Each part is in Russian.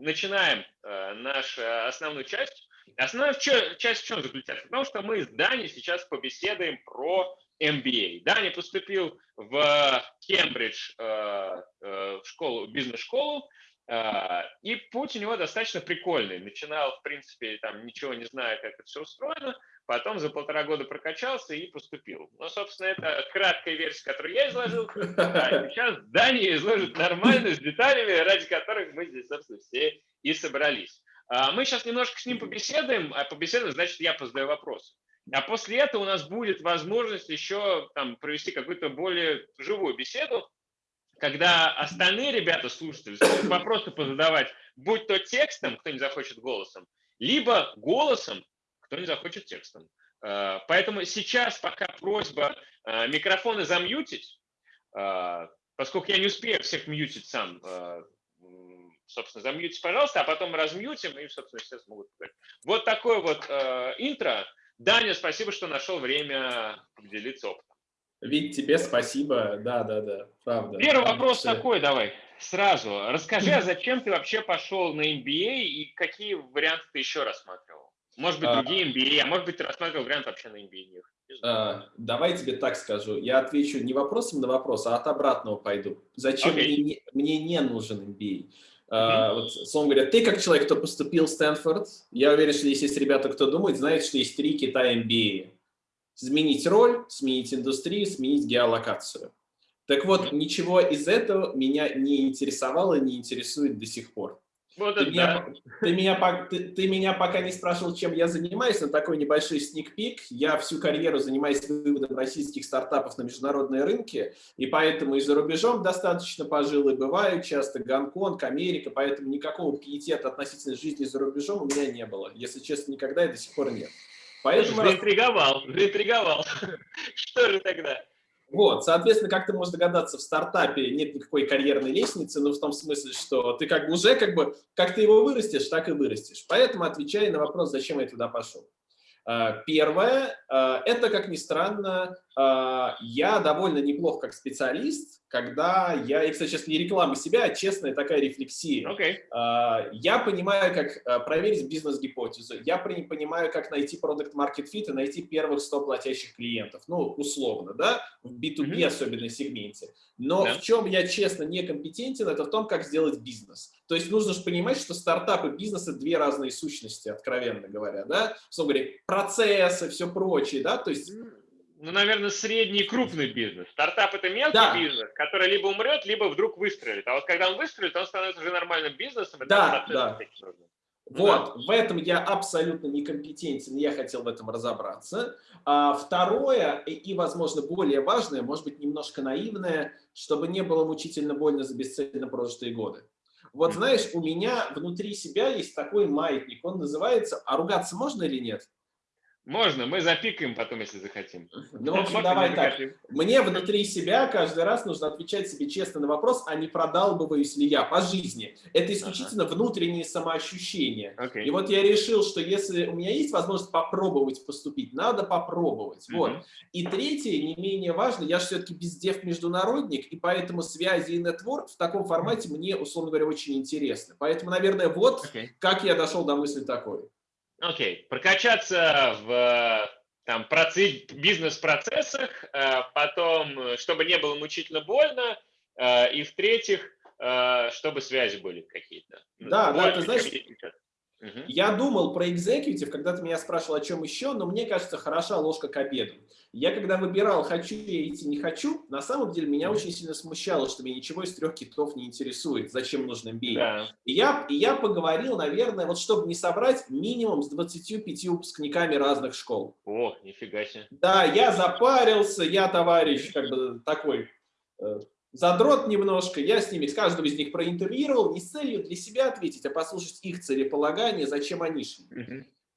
начинаем э, нашу основную часть. Основная часть в чем заключается? Потому что мы с Дани сейчас побеседуем про MBA. Даня поступил в Кембридж э, э, в школу, бизнес-школу, э, и путь у него достаточно прикольный. Начинал, в принципе, там ничего не зная, как это все устроено, потом за полтора года прокачался и поступил. Ну, собственно, это краткая версия, которую я изложил. А сейчас Даня изложит нормально, с деталями, ради которых мы здесь, собственно, все и собрались. А мы сейчас немножко с ним побеседуем, а побеседуем, значит, я позадаю вопросы. А после этого у нас будет возможность еще там, провести какую-то более живую беседу, когда остальные ребята, слушатели, смогут вопросы позадавать, будь то текстом, кто не захочет голосом, либо голосом, кто не захочет текстом. А, поэтому сейчас пока просьба а, микрофоны замьютить, а, поскольку я не успею всех мьютить сам, собственно, замьютить, пожалуйста, а потом размьютим, и, собственно, все смогут говорить. Вот такое вот интро. Даня, спасибо, что нашел время поделиться опытом. Вить, тебе спасибо. Да, да, да, правда. Первый вопрос Все. такой, давай, сразу. Расскажи, а зачем ты вообще пошел на MBA и какие варианты ты еще рассматривал? Может быть, а. другие MBA, а может быть, ты рассматривал вариант вообще на MBA? А, давай тебе так скажу. Я отвечу не вопросом на вопрос, а от обратного пойду. Зачем okay. мне, мне не нужен MBA? Uh, вот, словом говоря, ты как человек, кто поступил в Стэнфорд, я уверен, что здесь есть ребята, кто думает, знает, что есть три Китая MBA. Сменить роль, сменить индустрию, сменить геолокацию. Так вот, ничего из этого меня не интересовало не интересует до сих пор. Вот ты, меня, ты, меня, ты, ты меня пока не спрашивал, чем я занимаюсь, но такой небольшой сникпик. Я всю карьеру занимаюсь выводом российских стартапов на международные рынки, и поэтому и за рубежом достаточно пожил, и бываю часто Гонконг, Америка, поэтому никакого пиетета относительно жизни за рубежом у меня не было. Если честно, никогда и до сих пор нет. Поэтому... Заинтриговал, заинтриговал. Что же тогда? Вот, соответственно, как ты можешь догадаться, в стартапе нет никакой карьерной лестницы, ну, в том смысле, что ты как бы уже, как бы, как ты его вырастешь, так и вырастешь. Поэтому отвечай на вопрос, зачем я туда пошел. А, первое, а, это, как ни странно, а, я довольно неплох как специалист, когда я, и, кстати, сейчас не реклама себя, а честная такая рефлексия. Okay. Я понимаю, как проверить бизнес-гипотезу, я понимаю, как найти продукт market fit и найти первых 100 платящих клиентов, ну, условно, да, в B2B mm -hmm. особенно сегменте. Но yeah. в чем я, честно, некомпетентен, это в том, как сделать бизнес. То есть нужно же понимать, что стартап и бизнес – это две разные сущности, откровенно говоря, да, Собственно говоря, процессы, все прочее, да, то есть ну, наверное, средний и крупный бизнес. Стартап – это мелкий да. бизнес, который либо умрет, либо вдруг выстрелит. А вот когда он выстрелит, он становится уже нормальным бизнесом. Да, да. Вот, да. в этом я абсолютно некомпетентен, я хотел в этом разобраться. А второе, и, и, возможно, более важное, может быть, немножко наивное, чтобы не было мучительно больно за бесцельно прожитые годы. Вот знаешь, у меня внутри себя есть такой маятник, он называется «А ругаться можно или нет?» Можно, мы запикаем потом, если захотим. Ну, в общем, давай так. Мне внутри себя каждый раз нужно отвечать себе честно на вопрос, а не продалбываюсь ли я по жизни. Это исключительно ага. внутреннее самоощущение. Okay. И вот я решил, что если у меня есть возможность попробовать поступить, надо попробовать. Mm -hmm. Вот. И третье, не менее важно, я же все-таки бездев-международник, и поэтому связи и нетворк в таком формате мне, условно говоря, очень интересны. Поэтому, наверное, вот okay. как я дошел до мысли такой. Окей, okay. прокачаться в там, бизнес-процессах, э, потом, чтобы не было мучительно больно, э, и в-третьих, э, чтобы связи были какие-то. Да, да, ты знаешь, Угу. Я думал про экзекьютив, когда ты меня спрашивал, о чем еще, но мне кажется, хороша ложка к обеду. Я когда выбирал, хочу я идти, не хочу, на самом деле меня очень сильно смущало, что меня ничего из трех китов не интересует, зачем нужен MBA. Да. И, я, и я поговорил, наверное, вот чтобы не собрать, минимум с 25 выпускниками разных школ. О, нифига себе. Да, я запарился, я товарищ как бы такой э, задрот немножко, я с ними, с каждого из них проинтервьюировал, не с целью для себя ответить, а послушать их целеполагание, зачем они шли.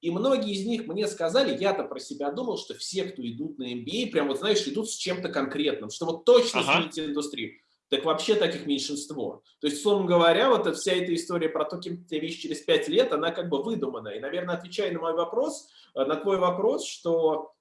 И многие из них мне сказали, я-то про себя думал, что все, кто идут на MBA, прям вот, знаешь, идут с чем-то конкретным, что вот точно ага. сменить индустрию. Так вообще таких меньшинство. То есть, словом говоря, вот вся эта история про то, кем ты видишь через пять лет, она как бы выдумана. И, наверное, отвечая на мой вопрос, э, на твой вопрос, что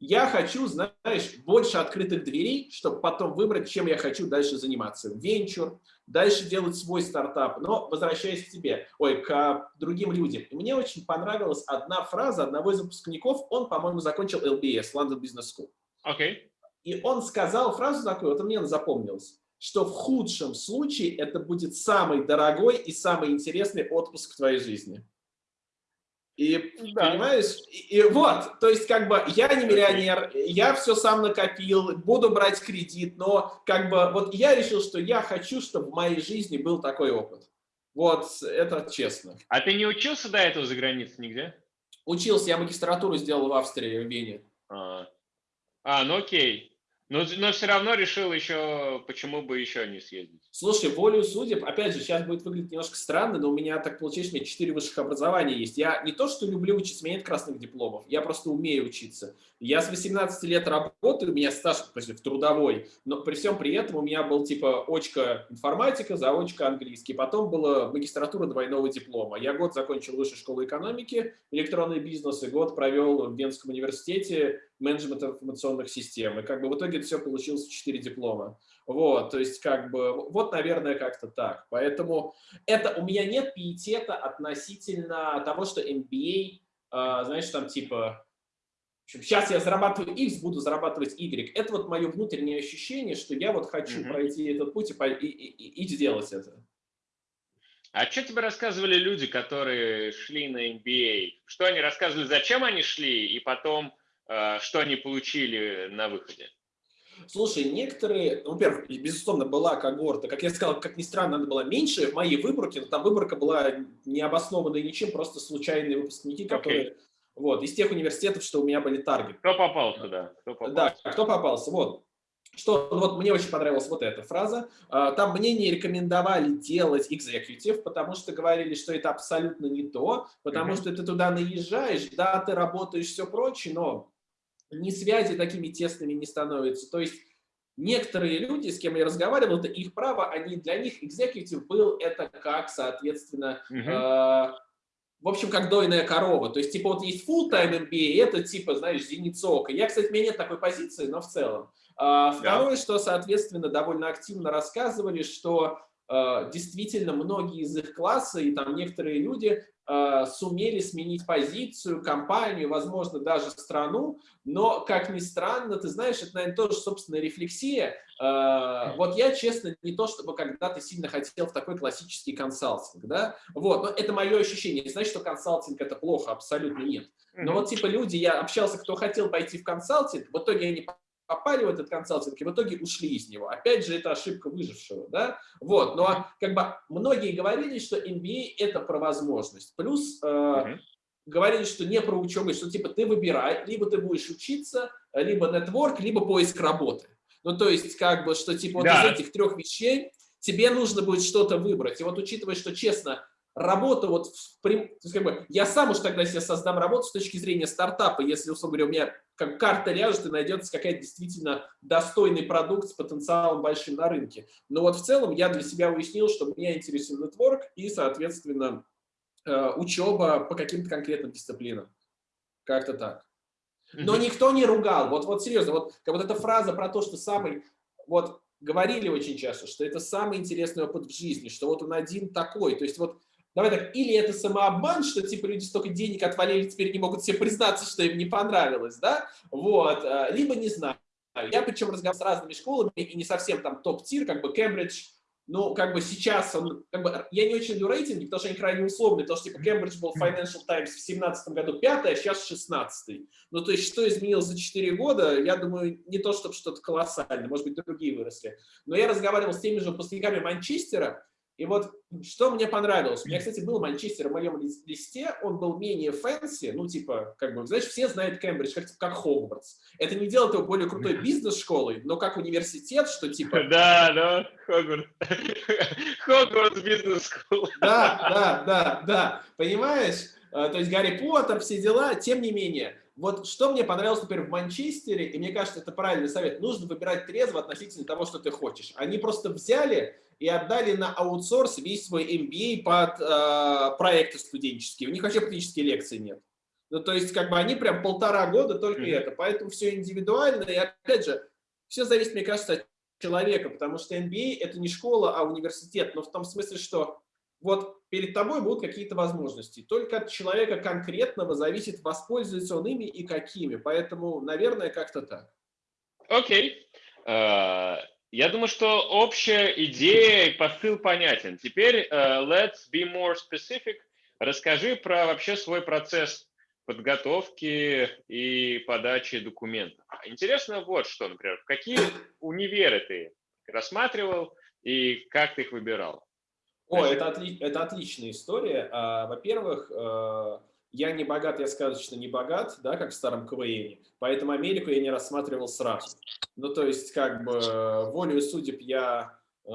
я хочу, знаешь, больше открытых дверей, чтобы потом выбрать, чем я хочу дальше заниматься. Венчур, дальше делать свой стартап. Но возвращаясь к тебе, ой, к другим людям. Мне очень понравилась одна фраза одного из выпускников, он, по-моему, закончил LBS, London Business School. Okay. И он сказал фразу такую, вот мне запомнилось, что в худшем случае это будет самый дорогой и самый интересный отпуск в твоей жизни. И, да. понимаешь, и, и вот, то есть, как бы, я не миллионер, я все сам накопил, буду брать кредит, но, как бы, вот я решил, что я хочу, чтобы в моей жизни был такой опыт. Вот, это честно. А ты не учился до этого за границей нигде? Учился, я магистратуру сделал в Австрии, в Вене. А, а ну окей. Но, но все равно решил еще, почему бы еще не съездить. Слушай, волю судеб, опять же, сейчас будет выглядеть немножко странно, но у меня так получилось, у меня четыре высших образования есть. Я не то, что люблю учиться, у меня нет красных дипломов, я просто умею учиться. Я с 18 лет работаю, у меня стаж есть, в трудовой, но при всем при этом у меня был типа очка информатика, заочка английский, потом была магистратура двойного диплома. Я год закончил высшую школу экономики, электронный бизнес, и год провел в Венском университете менеджмент информационных систем. И как бы в итоге все получилось в 4 диплома. Вот, то есть как бы, вот, наверное, как-то так. Поэтому это у меня нет пиетета относительно того, что MBA, э, знаешь, там типа сейчас я зарабатываю X, буду зарабатывать Y. Это вот мое внутреннее ощущение, что я вот хочу mm -hmm. пройти этот путь и, и, и, и сделать это. А что тебе рассказывали люди, которые шли на MBA? Что они рассказывали, зачем они шли, и потом, что они получили на выходе? Слушай, некоторые, ну, во-первых, безусловно, была когорта, как я сказал, как ни странно, она была меньше в моей выборке, но там выборка была необоснованной ничем, просто случайные выпускники, которые okay. Вот, из тех университетов, что у меня были таргеты. Кто попал туда? Кто попался? Да, кто попался, вот. Что, ну, вот мне очень понравилась вот эта фраза. А, там мне не рекомендовали делать экзекутив, потому что говорили, что это абсолютно не то, потому mm -hmm. что ты туда наезжаешь, да, ты работаешь, все прочее, но ни связи такими тесными не становятся. То есть некоторые люди, с кем я разговаривал, это их право, они для них экзекутив был это как, соответственно, -hmm. э в общем, как дойная корова. То есть, типа, вот есть full-time MBA, это типа, знаешь, зеницок. Я, кстати, у меня нет такой позиции, но в целом. А, второе, да. что, соответственно, довольно активно рассказывали, что а, действительно многие из их класса и там некоторые люди Э, сумели сменить позицию, компанию, возможно, даже страну, но, как ни странно, ты знаешь, это, наверное, тоже собственная рефлексия. Э, вот я, честно, не то, чтобы когда-то сильно хотел в такой классический консалтинг, да, вот, но это мое ощущение. Не значит, что консалтинг это плохо, абсолютно нет. Но вот, типа, люди, я общался, кто хотел пойти в консалтинг, в итоге они попали в этот консалтинг и в итоге ушли из него. Опять же, это ошибка выжившего, да? Вот, но как бы многие говорили, что MBA – это про возможность. Плюс э, говорили, что не про учебу, что типа ты выбирай, либо ты будешь учиться, либо нетворк, либо поиск работы. Ну, то есть, как бы, что типа да. вот из этих трех вещей тебе нужно будет что-то выбрать. И вот учитывая, что, честно, работа, вот, как бы, я сам уж тогда себе создам работу с точки зрения стартапа, если, условно говоря, у меня как карта ляжет и найдется какая-то действительно достойный продукт с потенциалом большим на рынке. Но вот в целом я для себя уяснил, что меня интересует нетворк и, соответственно, э, учеба по каким-то конкретным дисциплинам. Как-то так. Но никто не ругал. Вот, вот серьезно, вот, как вот эта фраза про то, что самый, вот говорили очень часто, что это самый интересный опыт в жизни, что вот он один такой. То есть вот Давай так, или это самообман, что типа люди столько денег отвалили, теперь не могут себе признаться, что им не понравилось, да? Вот, а, либо не знаю. Я причем разговаривал с разными школами, и не совсем там топ-тир, как бы Кембридж, ну, как бы сейчас он, как бы, я не очень люблю рейтинги, потому что они крайне условные, потому что, типа, Кембридж был Financial Times в 17 году 5 а сейчас 16 Ну, то есть, что изменилось за 4 года, я думаю, не то, чтобы что-то колоссальное, может быть, другие выросли. Но я разговаривал с теми же выпускниками Манчестера, и вот что мне понравилось. У меня, кстати, был Манчестер в моем листе, он был менее fancy, ну, типа, как бы, знаешь, все знают Кембридж, как, как Хогвартс. Это не делает его более крутой бизнес-школой, но как университет, что типа... Да, да, Хогвартс. Хогвартс бизнес-школа. Да, да, да, да, понимаешь? А, то есть Гарри Поттер, все дела, тем не менее. Вот что мне понравилось, например, в Манчестере, и мне кажется, это правильный совет, нужно выбирать трезво относительно того, что ты хочешь. Они просто взяли и отдали на аутсорс весь свой MBA под э, проекты студенческие. У них вообще практически лекций нет. Ну, то есть, как бы они прям полтора года только mm -hmm. это. Поэтому все индивидуально. И опять же, все зависит, мне кажется, от человека, потому что MBA – это не школа, а университет, но в том смысле, что вот перед тобой будут какие-то возможности. Только от человека конкретного зависит, воспользуется он ими и какими. Поэтому, наверное, как-то так. Окей. Okay. Uh, я думаю, что общая идея и посыл понятен. Теперь uh, let's be more specific. Расскажи про вообще свой процесс подготовки и подачи документов. Интересно вот что, например, какие универы ты рассматривал и как ты их выбирал? О, это, отли это отличная история. А, Во-первых, э, я не богат, я сказочно не богат, да, как в старом КВН, поэтому Америку я не рассматривал сразу. Ну, то есть, как бы, волю судеб я э,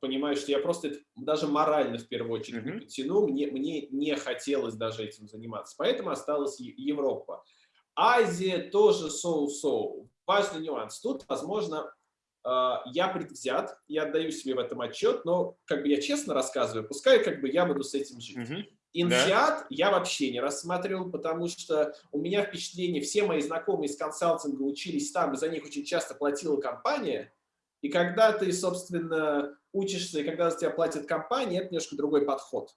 понимаю, что я просто это даже морально в первую очередь mm -hmm. не потяну, мне, мне не хотелось даже этим заниматься, поэтому осталась Европа. Азия тоже соу-соу. Важный нюанс. Тут, возможно, я предвзят, я отдаю себе в этом отчет, но как бы я честно рассказываю, пускай как бы я буду с этим жить. Угу. Инсиат да. я вообще не рассматривал, потому что у меня впечатление, все мои знакомые из консалтинга учились там, и за них очень часто платила компания, и когда ты, собственно, учишься, и когда за тебя платит компания, это немножко другой подход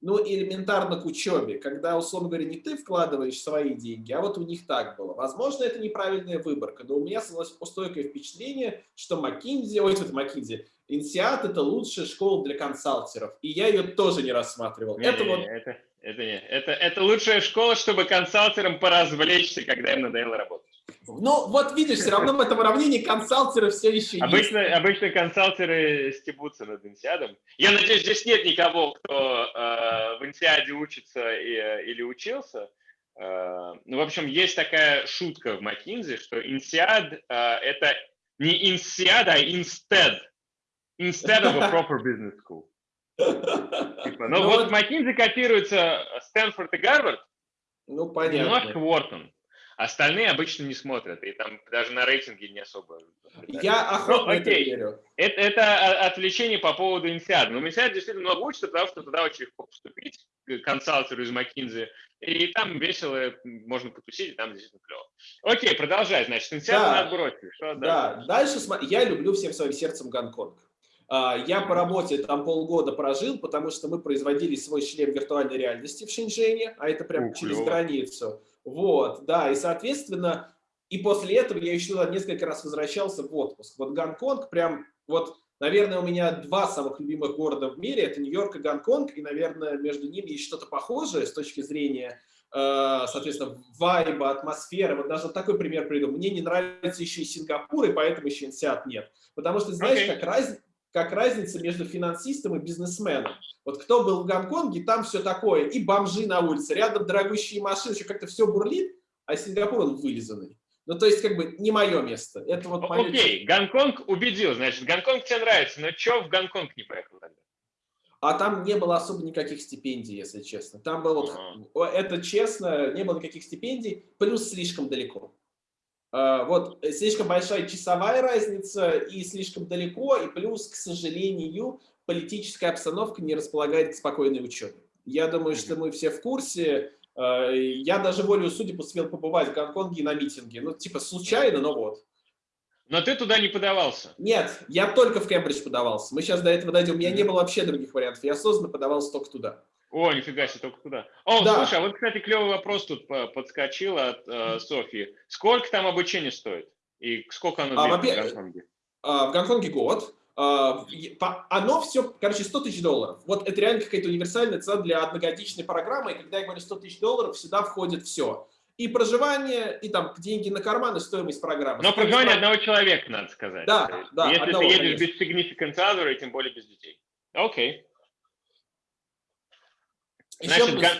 ну, элементарно к учебе, когда, условно говоря, не ты вкладываешь свои деньги, а вот у них так было. Возможно, это неправильная выборка, но у меня создалось стойкое впечатление, что McKinsey, ой, это McKinsey, Инсиат – это лучшая школа для консалтеров, и я ее тоже не рассматривал. Не, это не, вот... это, это, не, это, это лучшая школа, чтобы консалтерам поразвлечься, когда им надоело работать. Ну, вот видишь, все равно в этом уравнении консалтеры все еще обычно, есть. Обычно консалтеры стебутся над инсиадом. Я надеюсь, здесь нет никого, кто э, в инсиаде учится и, э, или учился. Э, ну, в общем, есть такая шутка в McKinsey, что инсиад э, это не инсиад, а instead. Instead of a proper business school. Типа, но ну, вот, вот McKinsey котируется Стэнфорд и Гарвард, ну, понятно. немножко Уортон. Остальные обычно не смотрят, и там даже на рейтинге не особо. Я охотно ну, это верю. Это, это отвлечение по поводу Инсиада. Но Инсиад действительно много учится, потому что туда очень легко поступить, к консалтеру из McKinsey, и там весело, можно потусить, и там действительно клево. Окей, продолжай, значит, Инсиад да, надо бросить. Что да, дальше? дальше я люблю всем своим сердцем Гонконг. А, я по работе там полгода прожил, потому что мы производили свой шлем виртуальной реальности в Шэньчжэне, а это прям через границу. Вот, да, и, соответственно, и после этого я еще несколько раз возвращался в отпуск. Вот Гонконг прям, вот, наверное, у меня два самых любимых города в мире, это Нью-Йорк и Гонконг, и, наверное, между ними есть что-то похожее с точки зрения, э, соответственно, вайба, атмосферы. Вот даже такой пример приведу. Мне не нравится еще и Сингапур, и поэтому еще Инсиат нет. Потому что, знаешь, okay. как, раз, как разница между финансистом и бизнесменом. Вот кто был в Гонконге, там все такое, и бомжи на улице, рядом дорогущие машины, еще как-то все бурлит, а Сингапур он вылизанный. Ну, то есть, как бы, не мое место. Это вот мое... Окей, Гонконг убедил, значит, Гонконг тебе нравится, но что в Гонконг не поехал тогда? А там не было особо никаких стипендий, если честно. Там было, uh -huh. это честно, не было никаких стипендий, плюс слишком далеко. А, вот э, слишком большая часовая разница и слишком далеко, и плюс, к сожалению, политическая обстановка не располагает к спокойной учебе. Я думаю, что мы все в курсе. А, я даже волю судеб успел побывать в Гонконге на митинге. Ну, типа, случайно, но вот. Но ты туда не подавался? Нет, я только в Кембридж подавался. Мы сейчас до этого дойдем. У меня не было вообще других вариантов. Я осознанно подавался только туда. О, нифига себе, только туда. О, да. слушай, а вот, кстати, клевый вопрос тут подскочил от э, Софьи. Сколько там обучение стоит? И сколько оно а, в Гонконге? А, в Гонконге год. А, оно все, короче, 100 тысяч долларов. Вот это реально какая-то универсальная цена для одногодичной программы. И когда я говорю 100 тысяч долларов, сюда входит все. И проживание, и там деньги на карман, и стоимость программы. Но проживание одного человека, надо сказать. Да, да. Если одного, ты едешь конечно. без significant other, и тем более без детей. Окей. Okay. Значит, Еще Гон...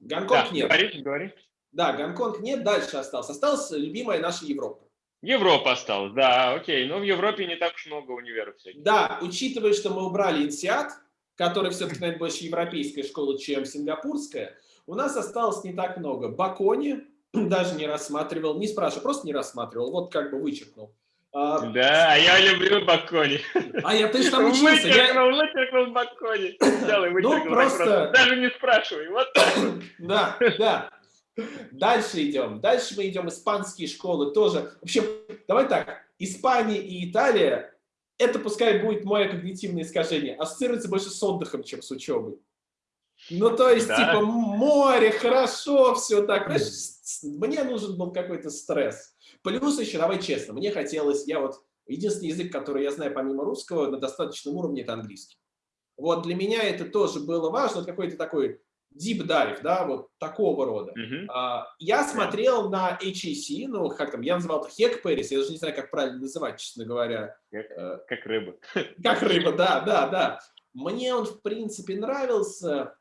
Гонконг да, нет. Говори, говори. Да, Гонконг нет, дальше остался. Осталась любимая наша Европа. Европа осталась, да, окей. Но в Европе не так уж много универов всяких. Да, учитывая, что мы убрали Инсиат, который все-таки, наверное, больше европейская школа, чем сингапурская, у нас осталось не так много. Бакони даже не рассматривал, не спрашивай, просто не рассматривал, вот как бы вычеркнул. А, да, я люблю Бакони. А я ты же там учился. Вычеркнул, я... вычеркнул Бакони. Взял и ну, вычеркнул. Ну, просто... Даже не спрашивай. Вот так. Да, да. Дальше идем. Дальше мы идем испанские школы тоже. Вообще, давай так. Испания и Италия, это пускай будет мое когнитивное искажение, ассоциируется больше с отдыхом, чем с учебой. Ну, то есть, да. типа, море, хорошо, все так. мне нужен был какой-то стресс. Плюс еще, давай честно, мне хотелось, я вот, единственный язык, который я знаю помимо русского на достаточном уровне, это английский. Вот для меня это тоже было важно, какой-то такой deep dive, да, вот такого рода. Uh -huh. Я смотрел на HAC, ну, как там, я называл это Хек Пэрис, я даже не знаю, как правильно называть, честно говоря. Как, э, как рыба. Как рыба, да, да, да. Мне он, в принципе, нравился,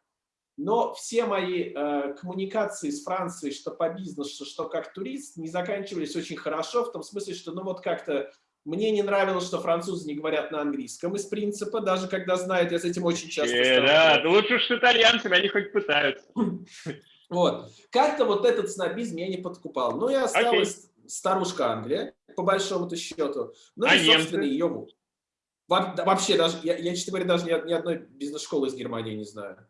но все мои э, коммуникации с Францией, что по бизнесу, что как турист, не заканчивались очень хорошо, в том смысле, что, ну, вот как-то мне не нравилось, что французы не говорят на английском из принципа, даже когда знают, я с этим очень часто э, Да, лучше уж с итальянцами, они хоть пытаются. Вот. Как-то вот этот снобизм я не подкупал. Ну и осталась okay. старушка Англия, по большому-то счету. Ну а и, собственно, ее... Вообще, даже, я, я, честно говоря, даже ни, ни одной бизнес-школы из Германии не знаю.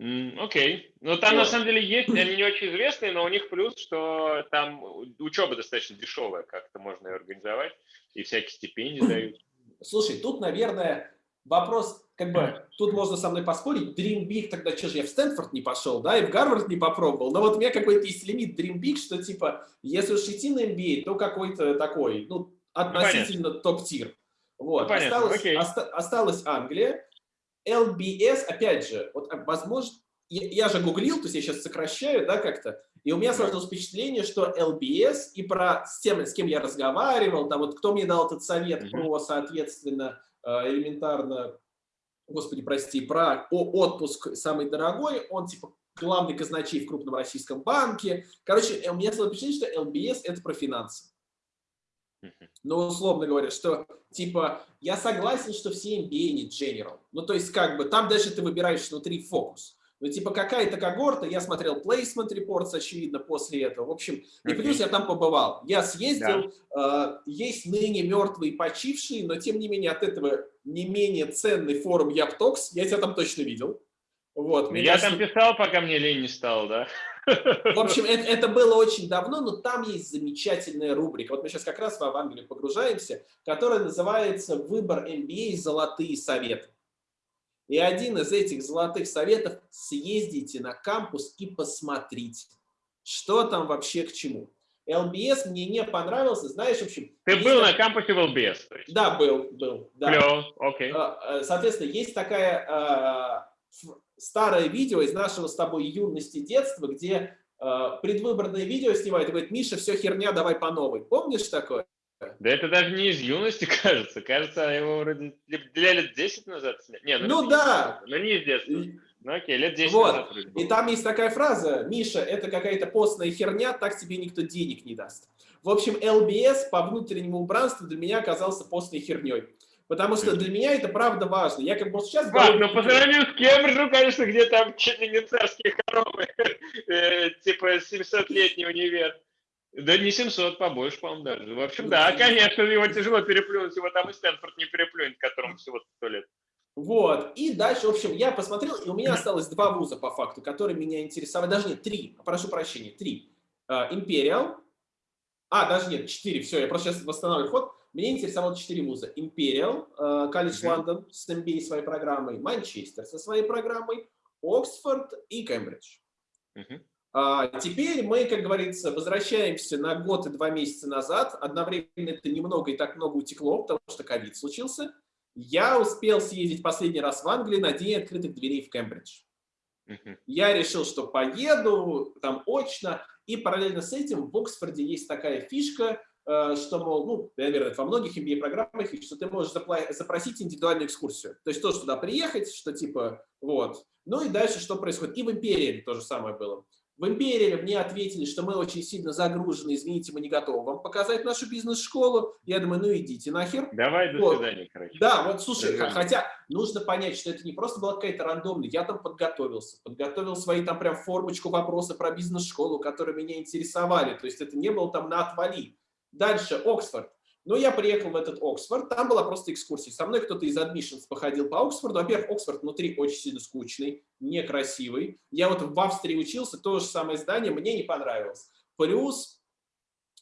Окей. Okay. Ну, там, вот. на самом деле, есть, они не очень известные, но у них плюс, что там учеба достаточно дешевая, как-то можно ее организовать, и всякие стипендии дают. Слушай, тут, наверное, вопрос, как бы, тут можно со мной поспорить, Dream Big, тогда что же, я в Стэнфорд не пошел, да, и в Гарвард не попробовал, но вот у меня какой-то есть лимит Dream Big, что, типа, если уж идти на MBA, то какой-то такой, ну, относительно ну, топ-тир. Вот, ну, осталось, оста осталась Англия, LBS, опять же, вот а, возможно, я, я же гуглил, то есть я сейчас сокращаю, да, как-то, и у меня сложилось впечатление, что LBS и про с тем, с кем я разговаривал, там вот кто мне дал этот совет mm -hmm. про, соответственно, э, элементарно, господи, прости, про отпуск самый дорогой, он типа главный казначей в крупном российском банке. Короче, у меня сложилось впечатление, что LBS это про финансы. Ну, условно говоря, что, типа, я согласен, что все MBA не general. Ну, то есть, как бы, там дальше ты выбираешь внутри фокус. Ну, типа, какая-то когорта, я смотрел placement reports, очевидно, после этого. В общем, и плюс я там побывал. Я съездил, да. э, есть ныне мертвые почившие, но, тем не менее, от этого не менее ценный форум Яптокс, я тебя там точно видел. Вот, я кажется... там писал, пока мне лень не стал, да? В общем, это, это было очень давно, но там есть замечательная рубрика. Вот мы сейчас как раз в Англию погружаемся, которая называется «Выбор MBA. Золотые советы». И один из этих золотых советов – съездите на кампус и посмотрите, что там вообще к чему. LBS мне не понравился, знаешь, в общем... Ты был так... на кампусе в LBS? Да, был, был. Да. Клево, окей. Okay. Соответственно, есть такая а, старое видео из нашего с тобой юности детства, где э, предвыборное видео снимает и говорит, Миша, все херня, давай по новой. Помнишь такое? Да это даже не из юности, кажется. Кажется, его вроде для лет 10 назад сняли. Не, ну, ну да. Но не из детства. Ну окей, лет 10 вот. назад. И там есть такая фраза, Миша, это какая-то постная херня, так тебе никто денег не даст. В общем, LBS по внутреннему убранству для меня оказался постной херней. Потому что для меня это правда важно. Я как бы сейчас... Важно, но по сравнению с Кембриджем, конечно, где там чуть ли не царские коровы, э, типа 700-летний универ. Да не 700, побольше, по-моему, даже. В общем, да, конечно, его тяжело переплюнуть, его там и Стэнфорд не переплюнет, которому всего 100 лет. Вот, и дальше, в общем, я посмотрел, и у меня осталось два вуза по факту, которые меня интересовали, даже нет, три, прошу прощения, три. Империал, а, даже нет, четыре, все, я просто сейчас восстанавливаю ход. Меня интересовало четыре вуза. Imperial, колледж Лондон с MBA своей программой, Манчестер со своей программой, Оксфорд и Кембридж. А, теперь мы, как говорится, возвращаемся на год и два месяца назад. Одновременно это немного и так много утекло, потому что ковид случился. Я успел съездить последний раз в Англию на день открытых дверей в Кембридж. Я решил, что поеду там очно, и параллельно с этим в Оксфорде есть такая фишка, Э, что, мол, ну, наверное, во многих MBA-программах, что ты можешь запросить индивидуальную экскурсию. То есть то, туда приехать, что типа, вот. Ну и дальше что происходит. И в Империи то же самое было. В Империи мне ответили, что мы очень сильно загружены, извините, мы не готовы вам показать нашу бизнес-школу. Я думаю, ну идите нахер. Давай, до вот. свидания, короче. Да, вот слушай, Держи. хотя нужно понять, что это не просто была какая-то рандомная, я там подготовился, подготовил свои там прям формочку вопросы про бизнес-школу, которые меня интересовали. То есть это не было там на отвали. Дальше Оксфорд. Ну, я приехал в этот Оксфорд, там была просто экскурсия. Со мной кто-то из admissions походил по Оксфорду. Во-первых, Оксфорд внутри очень сильно скучный, некрасивый. Я вот в Австрии учился, то же самое здание, мне не понравилось. Плюс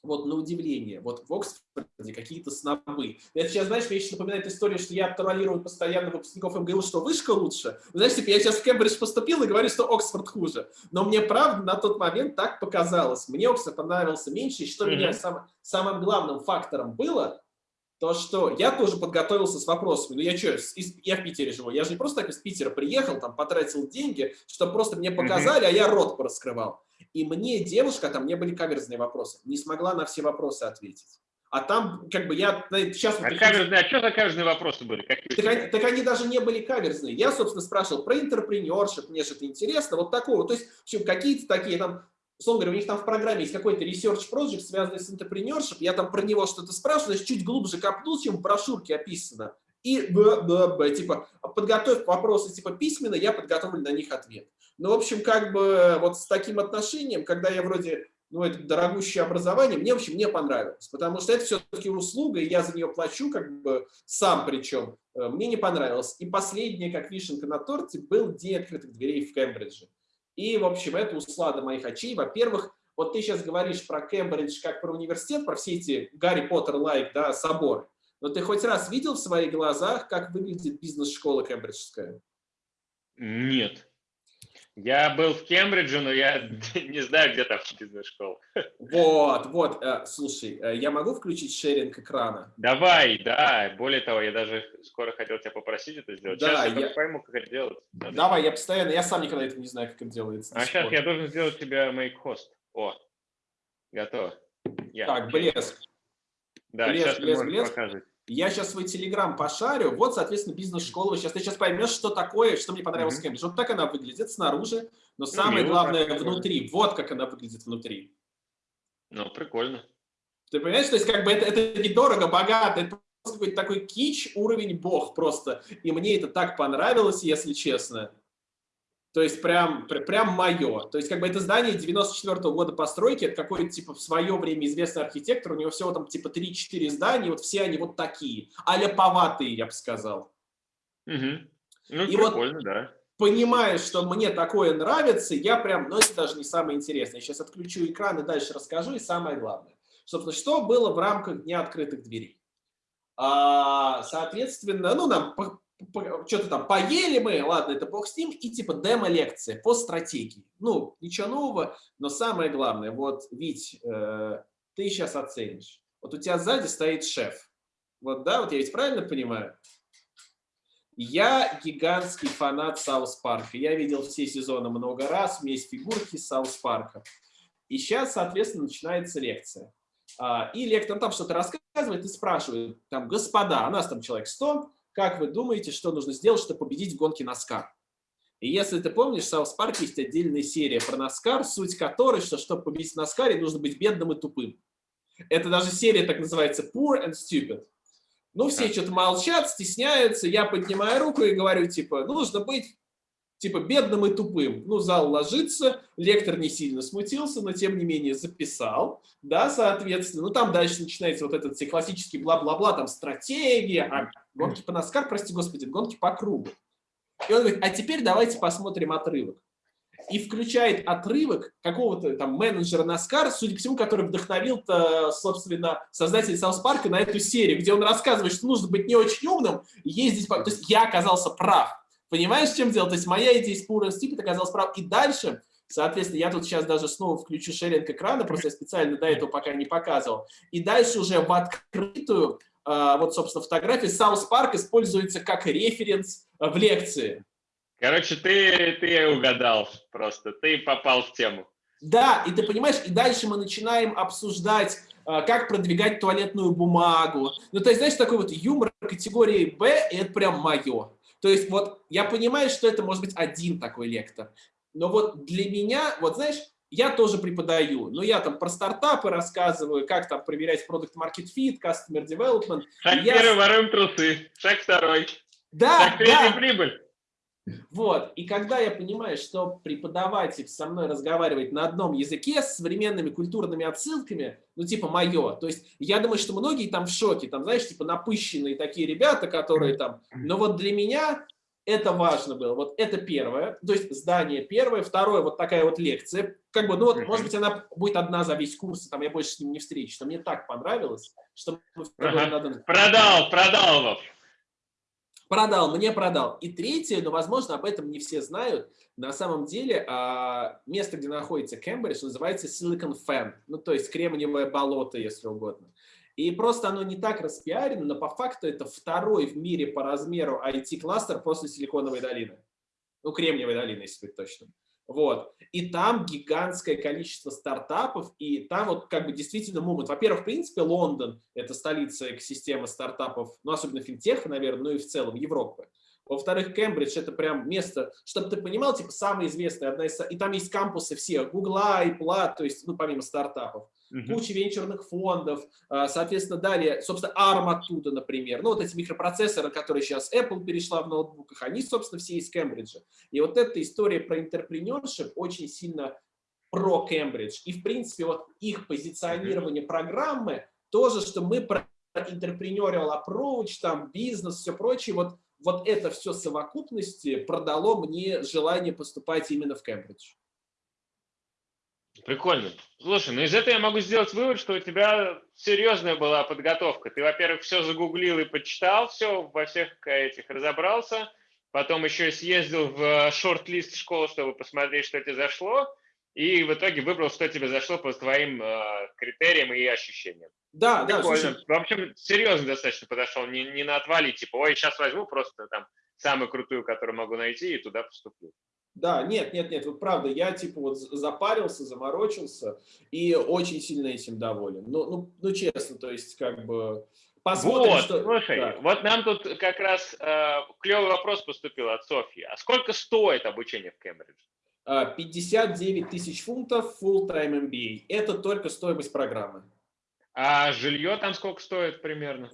вот на удивление, вот в Оксфорде какие-то снобы. Это сейчас, знаешь, мне еще напоминает историю, что я троллирую постоянно выпускников МГУ, что вышка лучше. Знаешь, типа, я сейчас в Кембридж поступил и говорю, что Оксфорд хуже. Но мне, правда, на тот момент так показалось. Мне Оксфорд понравился меньше, и что mm -hmm. меня сам, самым главным фактором было, то, что я тоже подготовился с вопросами. Ну, я что, я в Питере живу, я же не просто так из Питера приехал, там, потратил деньги, чтобы просто мне показали, mm -hmm. а я рот пораскрывал. И мне девушка, там не были каверзные вопросы, не смогла на все вопросы ответить. А там, как бы, я сейчас... А, вот, каверзные, а что за каверзные вопросы были? Какие так, они, так они даже не были каверзные. Я, собственно, спрашивал про интерпренершип, мне же это интересно, вот такого. То есть, какие-то такие там, условно говоря, у них там в программе есть какой-то research project, связанный с интерпренершип, я там про него что-то спрашиваю, значит, чуть глубже копнул, чем в брошюрке описано. И, б, б, б, типа, подготовь вопросы, типа, письменно, я подготовлю на них ответ. Ну, в общем, как бы вот с таким отношением, когда я вроде, ну, это дорогущее образование, мне, в общем, не понравилось, потому что это все-таки услуга, и я за нее плачу, как бы сам причем, э, мне не понравилось. И последнее, как вишенка на торте, был день открытых дверей в Кембридже. И, в общем, это услада моих очей. Во-первых, вот ты сейчас говоришь про Кембридж как про университет, про все эти Гарри Поттер-лайк, да, соборы. Но ты хоть раз видел в своих глазах, как выглядит бизнес-школа кембриджская? Нет. Я был в Кембридже, но я не знаю, где там бизнес-школа. Вот, вот, э, слушай, э, я могу включить шеринг экрана? Давай, да, более того, я даже скоро хотел тебя попросить это сделать. Да, сейчас я, я пойму, как это делать. Надо Давай, я постоянно, я сам никогда этого не знаю, как это делается. А сейчас я должен сделать тебя make host. О, готово. Я. Так, блеск. Да, блеск, сейчас блеск, блеск. показывать. Я сейчас свой телеграм пошарю, вот, соответственно, бизнес-школа. Сейчас ты сейчас поймешь, что такое, что мне понравилось mm -hmm. Кембридж. Вот так она выглядит снаружи, но ну, самое ну, главное внутри. Вот как она выглядит внутри. Ну, прикольно. Ты понимаешь, то есть как бы это, это недорого, богато, это просто какой-то такой кич, уровень бог просто. И мне это так понравилось, если честно. То есть прям, прям мое. То есть как бы это здание 94 -го года постройки, это какой-то типа в свое время известный архитектор, у него всего там типа 3-4 здания, вот все они вот такие, аляповатые, я бы сказал. Угу. Ну, и прикольно, вот, да. Понимая, что мне такое нравится, я прям, ну это даже не самое интересное. Я сейчас отключу экран и дальше расскажу, и самое главное. Собственно, что было в рамках Дня открытых дверей? А, соответственно, ну, нам что-то там поели мы, ладно, это бог с ним, и типа демо-лекция по стратегии. Ну, ничего нового, но самое главное, вот, Вить, э, ты сейчас оценишь. Вот у тебя сзади стоит шеф. Вот, да, вот я ведь правильно понимаю? Я гигантский фанат South Park'а. Я видел все сезоны много раз, у фигурки South Park'а. И сейчас, соответственно, начинается лекция. А, и лектор там что-то рассказывает и спрашивает, там, господа, у нас там человек 100, как вы думаете, что нужно сделать, чтобы победить в гонке NASCAR? И если ты помнишь, в South Park есть отдельная серия про NASCAR, суть которой, что чтобы победить в NASCAR'е, нужно быть бедным и тупым. Это даже серия так называется Poor and Stupid. Ну, все что-то молчат, стесняются, я поднимаю руку и говорю, типа, нужно быть типа бедным и тупым. Ну, зал ложится, лектор не сильно смутился, но тем не менее записал, да, соответственно. Ну, там дальше начинается вот этот все классический бла-бла-бла, там стратегия, а гонки по NASCAR, прости господи, гонки по кругу. И он говорит, а теперь давайте посмотрим отрывок. И включает отрывок какого-то там менеджера NASCAR, судя по всему, который вдохновил, собственно, создатель South Park'а на эту серию, где он рассказывает, что нужно быть не очень умным, ездить по... То есть я оказался прав. Понимаешь, в чем дело? То есть моя идея с Poor Stupid оказалась прав. И дальше, соответственно, я тут сейчас даже снова включу sharing экрана, просто я специально до этого пока не показывал. И дальше уже в открытую, а, вот, собственно, фотографии South Park используется как референс в лекции. Короче, ты, ты угадал просто, ты попал в тему. Да, и ты понимаешь, и дальше мы начинаем обсуждать, а, как продвигать туалетную бумагу. Ну, то есть, знаешь, такой вот юмор категории «Б», это прям мое. То есть вот я понимаю, что это может быть один такой лектор, но вот для меня, вот знаешь, я тоже преподаю, но я там про стартапы рассказываю, как там проверять продукт market fit, customer development. Шаг я... первый, воруем трусы, шаг второй. Да, шаг третий, да. прибыль. Вот, и когда я понимаю, что преподаватель со мной разговаривает на одном языке с современными культурными отсылками, ну, типа, мое, то есть я думаю, что многие там в шоке, там, знаешь, типа, напыщенные такие ребята, которые там, но вот для меня это важно было. Вот это первое, то есть здание первое. Второе, вот такая вот лекция. Как бы, ну вот, может быть, она будет одна за весь курс, там я больше с ним не встречусь. Но мне так понравилось, что... Ага. Надо... Продал, продал вас. Продал, мне продал. И третье, но, возможно, об этом не все знают. На самом деле, а, место, где находится Кембридж, называется Silicon Fan. Ну, то есть кремниевое болото, если угодно. И просто оно не так распиарено, но по факту это второй в мире по размеру IT-кластер после Силиконовой долины. Ну, Кремниевой долины, если быть точным. Вот. И там гигантское количество стартапов, и там вот как бы действительно момент. Во-первых, в принципе, Лондон – это столица экосистемы стартапов, ну, особенно финтеха, наверное, ну и в целом Европы. Во-вторых, Кембридж – это прям место, чтобы ты понимал, типа, самое известное, одна из, и там есть кампусы всех, Гугла, Пла, то есть, ну, помимо стартапов угу. куча венчурных фондов, а, соответственно, далее, собственно, ARM оттуда, например, ну, вот эти микропроцессоры, которые сейчас Apple перешла в ноутбуках, они, собственно, все из Кембриджа. И вот эта история про интерпренершип очень сильно про Кембридж. И, в принципе, вот их позиционирование программы, тоже, что мы про entrepreneurial approach, там, бизнес, все прочее, вот, вот это все совокупности продало мне желание поступать именно в Кембридж. Прикольно. Слушай, ну из этого я могу сделать вывод, что у тебя серьезная была подготовка. Ты, во-первых, все загуглил и почитал, все во всех этих разобрался. Потом еще съездил в шорт-лист школы, чтобы посмотреть, что тебе зашло. И в итоге выбрал, что тебе зашло по твоим э, критериям и ощущениям. Да, Прикольно. да. Слушай. В общем, серьезно достаточно подошел. Не, не на отвали, типа, ой, сейчас возьму просто там самую крутую, которую могу найти, и туда поступлю. Да, нет, нет, нет, вот правда, я типа вот запарился, заморочился и очень сильно этим доволен. Ну, ну, ну честно, то есть как бы посмотрим, вот, что... Слушай, да. вот нам тут как раз э, клевый вопрос поступил от Софьи. А сколько стоит обучение в Кембридже? 59 а, тысяч фунтов full-time MBA. Это только стоимость программы. А жилье там сколько стоит примерно?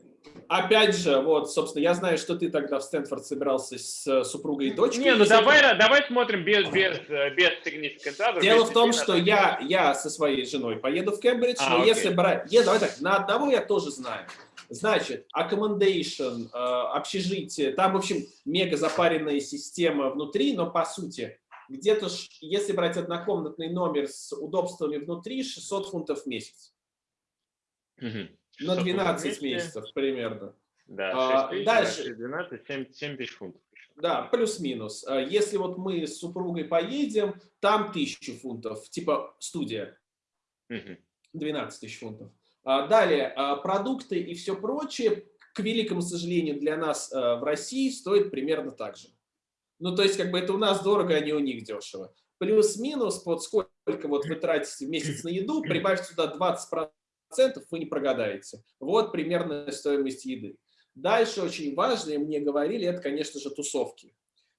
Опять же, вот, собственно, я знаю, что ты тогда в Стэнфорд собирался с э, супругой и дочкой. Не, ну давай, это... давай смотрим без, без, э, без significant Дело без в том, что я, я со своей женой поеду в Кембридж, а, но окей. если брать... Я, давай так, на одного я тоже знаю. Значит, accommodation, э, общежитие, там, в общем, мега запаренная система внутри, но по сути, где-то, если брать однокомнатный номер с удобствами внутри, 600 фунтов в месяц. Угу. На 12 месяцев примерно. Да, 6 тысяч, дальше. 12, 7, 7 тысяч фунтов. Да, плюс-минус. А если вот мы с супругой поедем, там 1000 фунтов, типа студия. 12 тысяч фунтов. А далее, а продукты и все прочее, к великому сожалению, для нас в России стоит примерно так же. Ну, то есть, как бы это у нас дорого, а не у них дешево. Плюс-минус, вот сколько вот вы тратите в месяц на еду, прибавьте сюда 20% вы не прогадаете. Вот примерная стоимость еды. Дальше очень важно, мне говорили, это, конечно же, тусовки.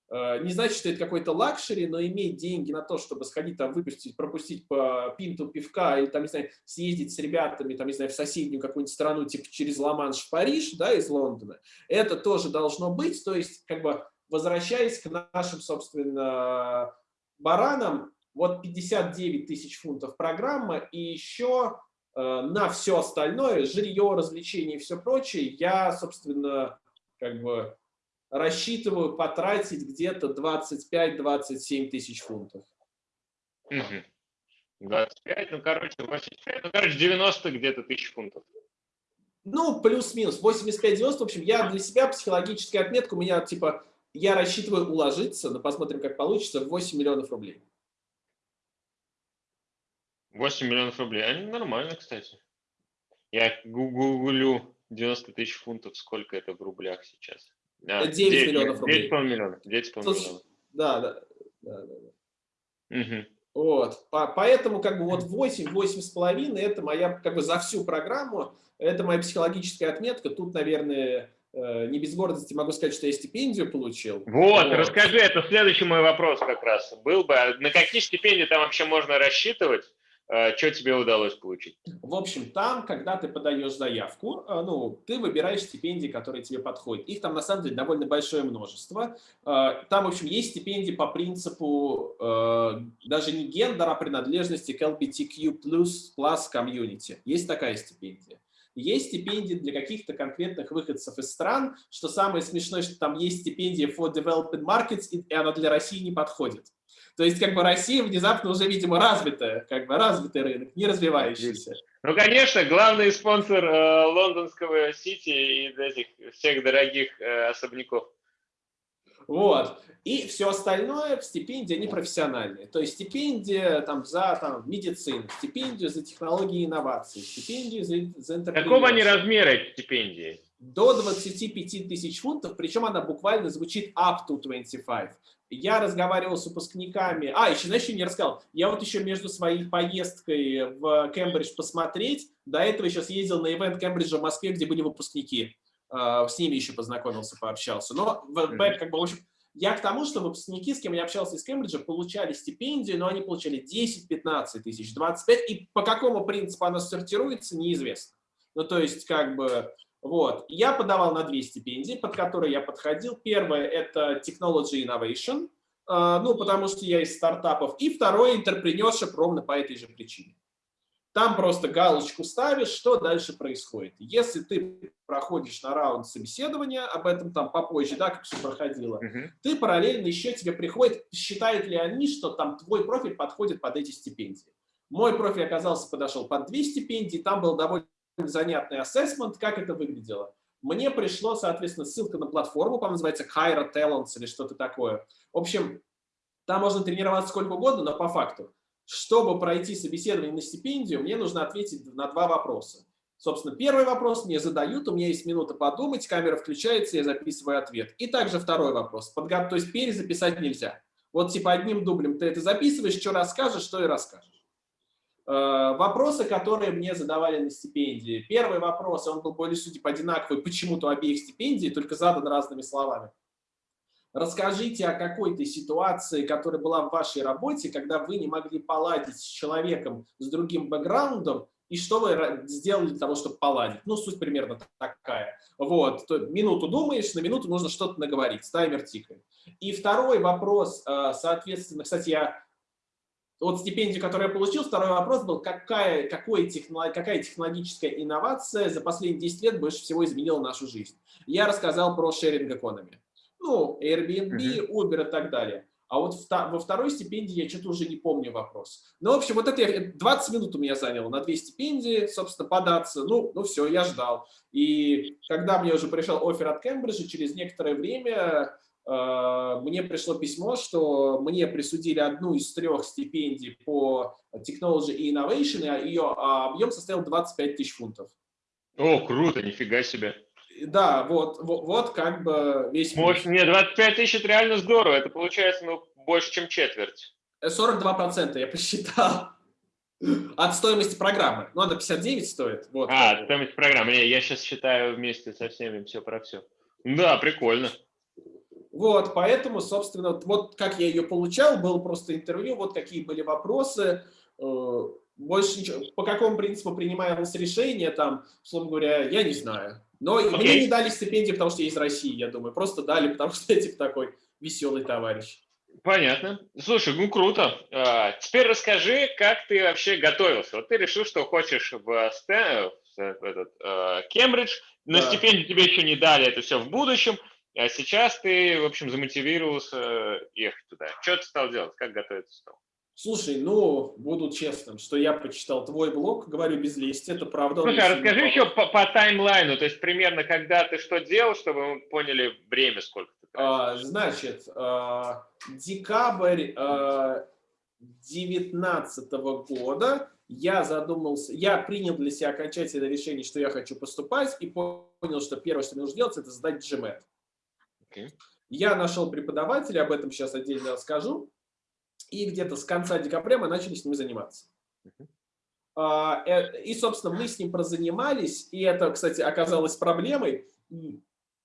Э, не значит, что это какой-то luxury, но иметь деньги на то, чтобы сходить там выпустить, пропустить по пинту пивка или там, не знаю, съездить с ребятами, там, не знаю, в соседнюю какую-нибудь страну, типа через Ла-Манш в Париж, да, из Лондона, это тоже должно быть. То есть, как бы, возвращаясь к нашим, собственно, баранам, вот 59 тысяч фунтов программа и еще на все остальное, жилье, развлечения и все прочее, я, собственно, как бы рассчитываю потратить где-то 25-27 тысяч фунтов. Угу. 25, ну, короче, 85, ну, короче, 90 где-то тысяч фунтов. Ну, плюс-минус, 85-90, в общем, я для себя психологическая отметка, у меня, типа, я рассчитываю уложиться, но посмотрим, как получится, 8 миллионов рублей. 8 миллионов рублей. Они нормально, кстати. Я гуглю 90 тысяч фунтов, сколько это в рублях сейчас. А, 9, 9 миллионов рублей. 9,5 миллионов. 9,5 миллионов. Да, да. да, да. Угу. Вот. По, поэтому как бы вот 8, 8 с половиной это моя как бы за всю программу, это моя психологическая отметка. Тут, наверное, э, не без гордости могу сказать, что я стипендию получил. Вот, вот, расскажи, это следующий мой вопрос как раз был бы. На какие стипендии там вообще можно рассчитывать? А, что тебе удалось получить? В общем, там, когда ты подаешь заявку, а, ну, ты выбираешь стипендии, которые тебе подходят. Их там, на самом деле, довольно большое множество. А, там, в общем, есть стипендии по принципу даже не гендера, а принадлежности к LGBTQ+, plus community. Есть такая стипендия. есть стипендии для каких-то конкретных выходцев из стран, что самое смешное, что там есть стипендия for developing markets, и она для России не подходит. То есть, как бы Россия внезапно уже, видимо, развитая, как бы развитый рынок, не развивающийся. Ну, конечно, главный спонсор э, лондонского Сити и этих всех дорогих э, особняков. Вот. И все остальное стипендии, они профессиональные. То есть стипендия там, за там, медицину, стипендию за технологии и инновации, стипендию за, за Какого они размера эти стипендии? До 25 тысяч фунтов, причем она буквально звучит up to 25. Я разговаривал с выпускниками. А, еще, знаешь, еще не рассказал. Я вот еще между своей поездкой в Кембридж посмотреть, до этого еще съездил на ивент Кембриджа в Москве, где были выпускники. А, с ними еще познакомился, пообщался. Но, как бы, в общем, я к тому, что выпускники, с кем я общался из Кембриджа, получали стипендию, но они получали 10-15 тысяч, 25, и по какому принципу она сортируется, неизвестно. Ну, то есть, как бы, вот. Я подавал на две стипендии, под которые я подходил. Первое – это Technology Innovation, а, ну, потому что я из стартапов. И второе – Entrepreneurship ровно по этой же причине. Там просто галочку ставишь, что дальше происходит. Если ты проходишь на раунд собеседования, об этом там попозже, да, как все проходило, uh -huh. ты параллельно еще тебе приходит, считают ли они, что там твой профиль подходит под эти стипендии. Мой профиль оказался, подошел под две стипендии, там был довольно занятный ассессмент, как это выглядело. Мне пришло, соответственно, ссылка на платформу, по называется Kyra Talents или что-то такое. В общем, там можно тренироваться сколько угодно, но по факту чтобы пройти собеседование на стипендию, мне нужно ответить на два вопроса. Собственно, первый вопрос мне задают, у меня есть минута подумать, камера включается, я записываю ответ. И также второй вопрос. Подго... То есть перезаписать нельзя. Вот типа одним дублем ты это записываешь, что расскажешь, что и расскажешь. Э, вопросы, которые мне задавали на стипендии. Первый вопрос, он был более судеб одинаковый почему-то обеих стипендий, только задан разными словами. Расскажите о какой-то ситуации, которая была в вашей работе, когда вы не могли поладить с человеком с другим бэкграундом, и что вы сделали для того, чтобы поладить. Ну, суть примерно такая. Вот, То, минуту думаешь, на минуту нужно что-то наговорить, таймер тикает. И второй вопрос, э, соответственно, кстати, я вот стипендию, которую я получил, второй вопрос был, какая, какой технолог, какая технологическая инновация за последние 10 лет больше всего изменила нашу жизнь. Я рассказал про sharing economy ну, Airbnb, Uber и так далее. А вот во второй стипендии я что-то уже не помню вопрос. Ну, в общем, вот это 20 минут у меня заняло на две стипендии, собственно, податься. Ну, ну все, я ждал. И когда мне уже пришел офер от Кембриджа, через некоторое время мне пришло письмо, что мне присудили одну из трех стипендий по Technology и Innovation, а ее а объем составил 25 тысяч фунтов. О, круто, нифига себе да, вот, вот, вот как бы весь Может, не, 25 тысяч это реально здорово, это получается ну, больше, чем четверть. 42% я посчитал от стоимости программы. Ну, она 59 стоит. Вот. А, стоимость программы. Я, я сейчас считаю вместе со всеми все про все. Да, прикольно. Вот, поэтому, собственно, вот как я ее получал, было просто интервью, вот какие были вопросы, э, больше ничего. По какому принципу принималось решение, там, условно говоря, я не знаю. Но okay. мне не дали стипендии, потому что я из России, я думаю. Просто дали, потому что я типа такой веселый товарищ. Понятно. Слушай, ну круто. А, теперь расскажи, как ты вообще готовился. Вот ты решил, что хочешь в, Стэн, в этот, а, Кембридж, но да. стипендию тебе еще не дали, это все в будущем. А сейчас ты, в общем, замотивировался ехать туда. Что ты стал делать? Как готовиться стал? Слушай, ну, буду честным, что я почитал твой блог, говорю без лести, это правда. Слушай, а расскажи еще по, по таймлайну, то есть примерно когда ты что делал, чтобы мы поняли время, сколько ты а, Значит, а, декабрь а, 19 года я задумался, я принял для себя окончательное решение, что я хочу поступать, и понял, что первое, что мне нужно делать, это сдать GMAT. Okay. Я нашел преподавателя, об этом сейчас отдельно расскажу и где-то с конца декабря мы начали с ним заниматься. А, э, и, собственно, мы с ним прозанимались, и это, кстати, оказалось проблемой. Э,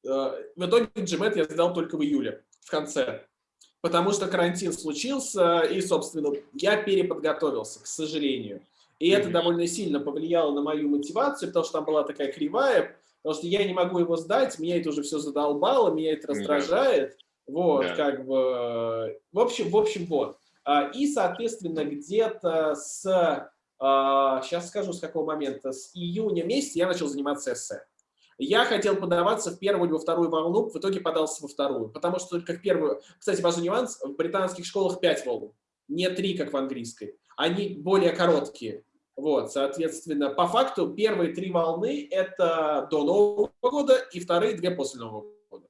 в итоге GMAT я сдал только в июле, в конце, потому что карантин случился, и, собственно, я переподготовился, к сожалению. И это довольно сильно повлияло на мою мотивацию, потому что там была такая кривая, потому что я не могу его сдать, меня это уже все задолбало, меня это раздражает. Вот, да. как бы, в общем, в общем, вот. А, и, соответственно, где-то с сейчас скажу, с какого момента. С июня месяца я начал заниматься эссе. Я хотел подаваться в первую или во вторую волну, в итоге подался во вторую, потому что только в первую... Кстати, важный нюанс, в британских школах 5 волн, не 3, как в английской. Они более короткие. Вот, соответственно, по факту первые три волны – это до Нового года, и вторые две после Нового года.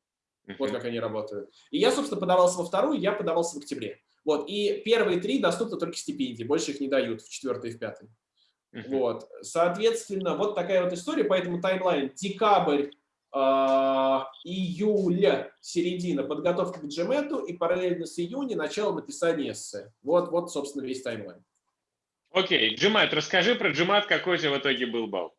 Вот как они работают. И я, собственно, подавался во вторую, я подавался в октябре. Вот, и первые три доступны только стипендии, больше их не дают в четвертой и в пятой. Uh -huh. Вот, соответственно, вот такая вот история, поэтому таймлайн декабрь, э, июль, середина подготовка к GMAT и параллельно с июня начало написания эссе. Вот, вот, собственно, весь таймлайн. Окей. GMAT, расскажи про GMAT, какой у тебя в итоге был балл?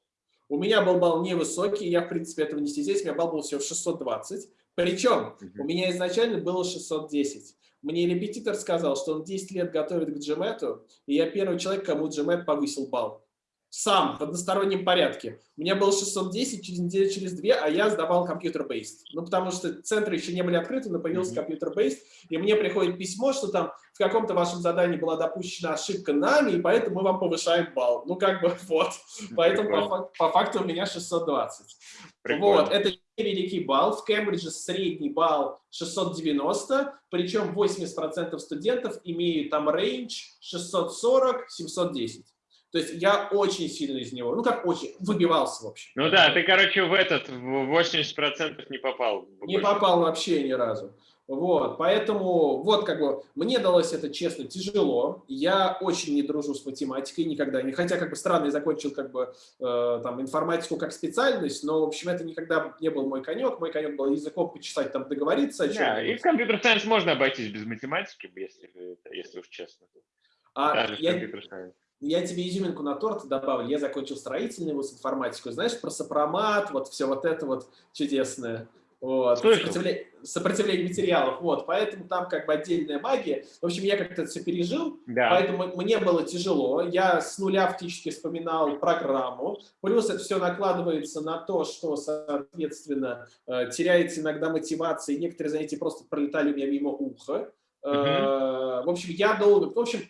У меня был балл невысокий, я, в принципе, этого не стесняюсь, у меня балл был всего 620. Причем uh -huh. у меня изначально было 610. Мне репетитор сказал, что он 10 лет готовит к GMAT, и я первый человек, кому GMAT повысил балл. Сам, в одностороннем порядке. У меня было 610 через неделю, через две, а я сдавал компьютер-бейст. Ну, потому что центры еще не были открыты, но появился компьютер-бейст, и мне приходит письмо, что там в каком-то вашем задании была допущена ошибка нами, и поэтому мы вам повышаем балл. Ну, как бы, вот. Поэтому по, по факту у меня 620. Прикольно. Вот, это великий балл. В Кембридже средний балл 690, причем 80% студентов имеют там рейндж 640-710. То есть я очень сильно из него, ну как очень, выбивался вообще. Ну да, ты, короче, в этот, в 80% не попал. Не попал вообще ни разу. Вот, поэтому вот как бы мне далось это, честно, тяжело. Я очень не дружу с математикой никогда, не хотя как бы странно, я закончил как бы э, там информатику как специальность, но в общем это никогда не был мой конек. Мой конек был языком почесать, там договориться. Да, и в компьютер-сайенс можно обойтись без математики, если, если уж честно. А Даже я, я тебе изюминку на торт добавлю. Я закончил строительный вуз информатику. Знаешь, про сопромат, вот все вот это вот чудесное. Вот. Сопротивление, сопротивление материалов. Вот. Поэтому там как бы отдельная магия. В общем, я как-то все пережил, да. поэтому мне было тяжело. Я с нуля фактически вспоминал программу. Плюс это все накладывается на то, что, соответственно, э, теряется иногда мотивация, некоторые занятия просто пролетали у меня мимо уха. Угу. В общем, я долго... В общем,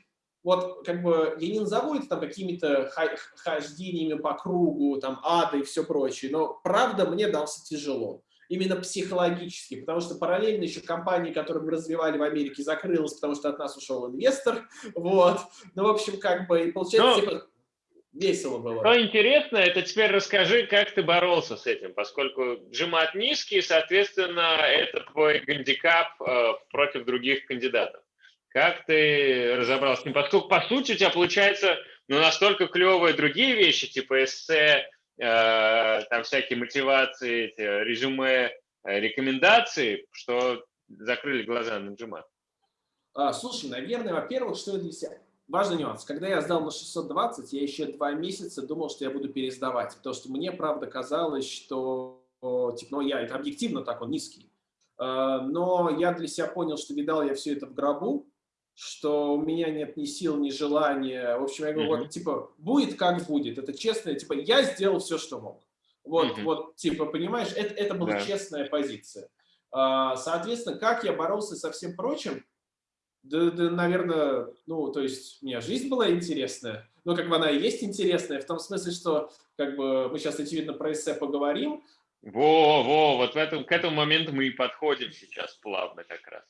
вот как бы я не назову это там какими-то хождениями по кругу, там ада и все прочее, но правда мне дался тяжело именно психологически, потому что параллельно еще компания, которую мы развивали в Америке, закрылась, потому что от нас ушел инвестор, вот, ну, в общем, как бы, и получается, Но... типа, весело было. Что интересно, это теперь расскажи, как ты боролся с этим, поскольку джимат низкий, соответственно, это твой гандикап э, против других кандидатов. Как ты разобрался с ним? Поскольку, по сути, у тебя получается ну, настолько клевые другие вещи, типа эссе, Э, там всякие мотивации, эти, резюме, э, рекомендации, что закрыли глаза на джимат? А, слушай, наверное, во-первых, что для себя... Важный нюанс. Когда я сдал на 620, я еще два месяца думал, что я буду пересдавать, потому что мне, правда, казалось, что типа, ну, я, это объективно так, он низкий. Э, но я для себя понял, что видал я все это в гробу, что у меня нет ни сил, ни желания. В общем, я говорю, mm -hmm. вот, типа, будет как будет. Это честно, типа, я сделал все, что мог. Вот, mm -hmm. вот, типа, понимаешь, это, это была yeah. честная позиция. А, соответственно, как я боролся со всем прочим, да, да, наверное, ну, то есть у меня жизнь была интересная, но как бы она и есть интересная, в том смысле, что как бы мы сейчас, очевидно, про эссе поговорим. Во, во, вот в этом, к этому моменту мы и подходим сейчас плавно как раз.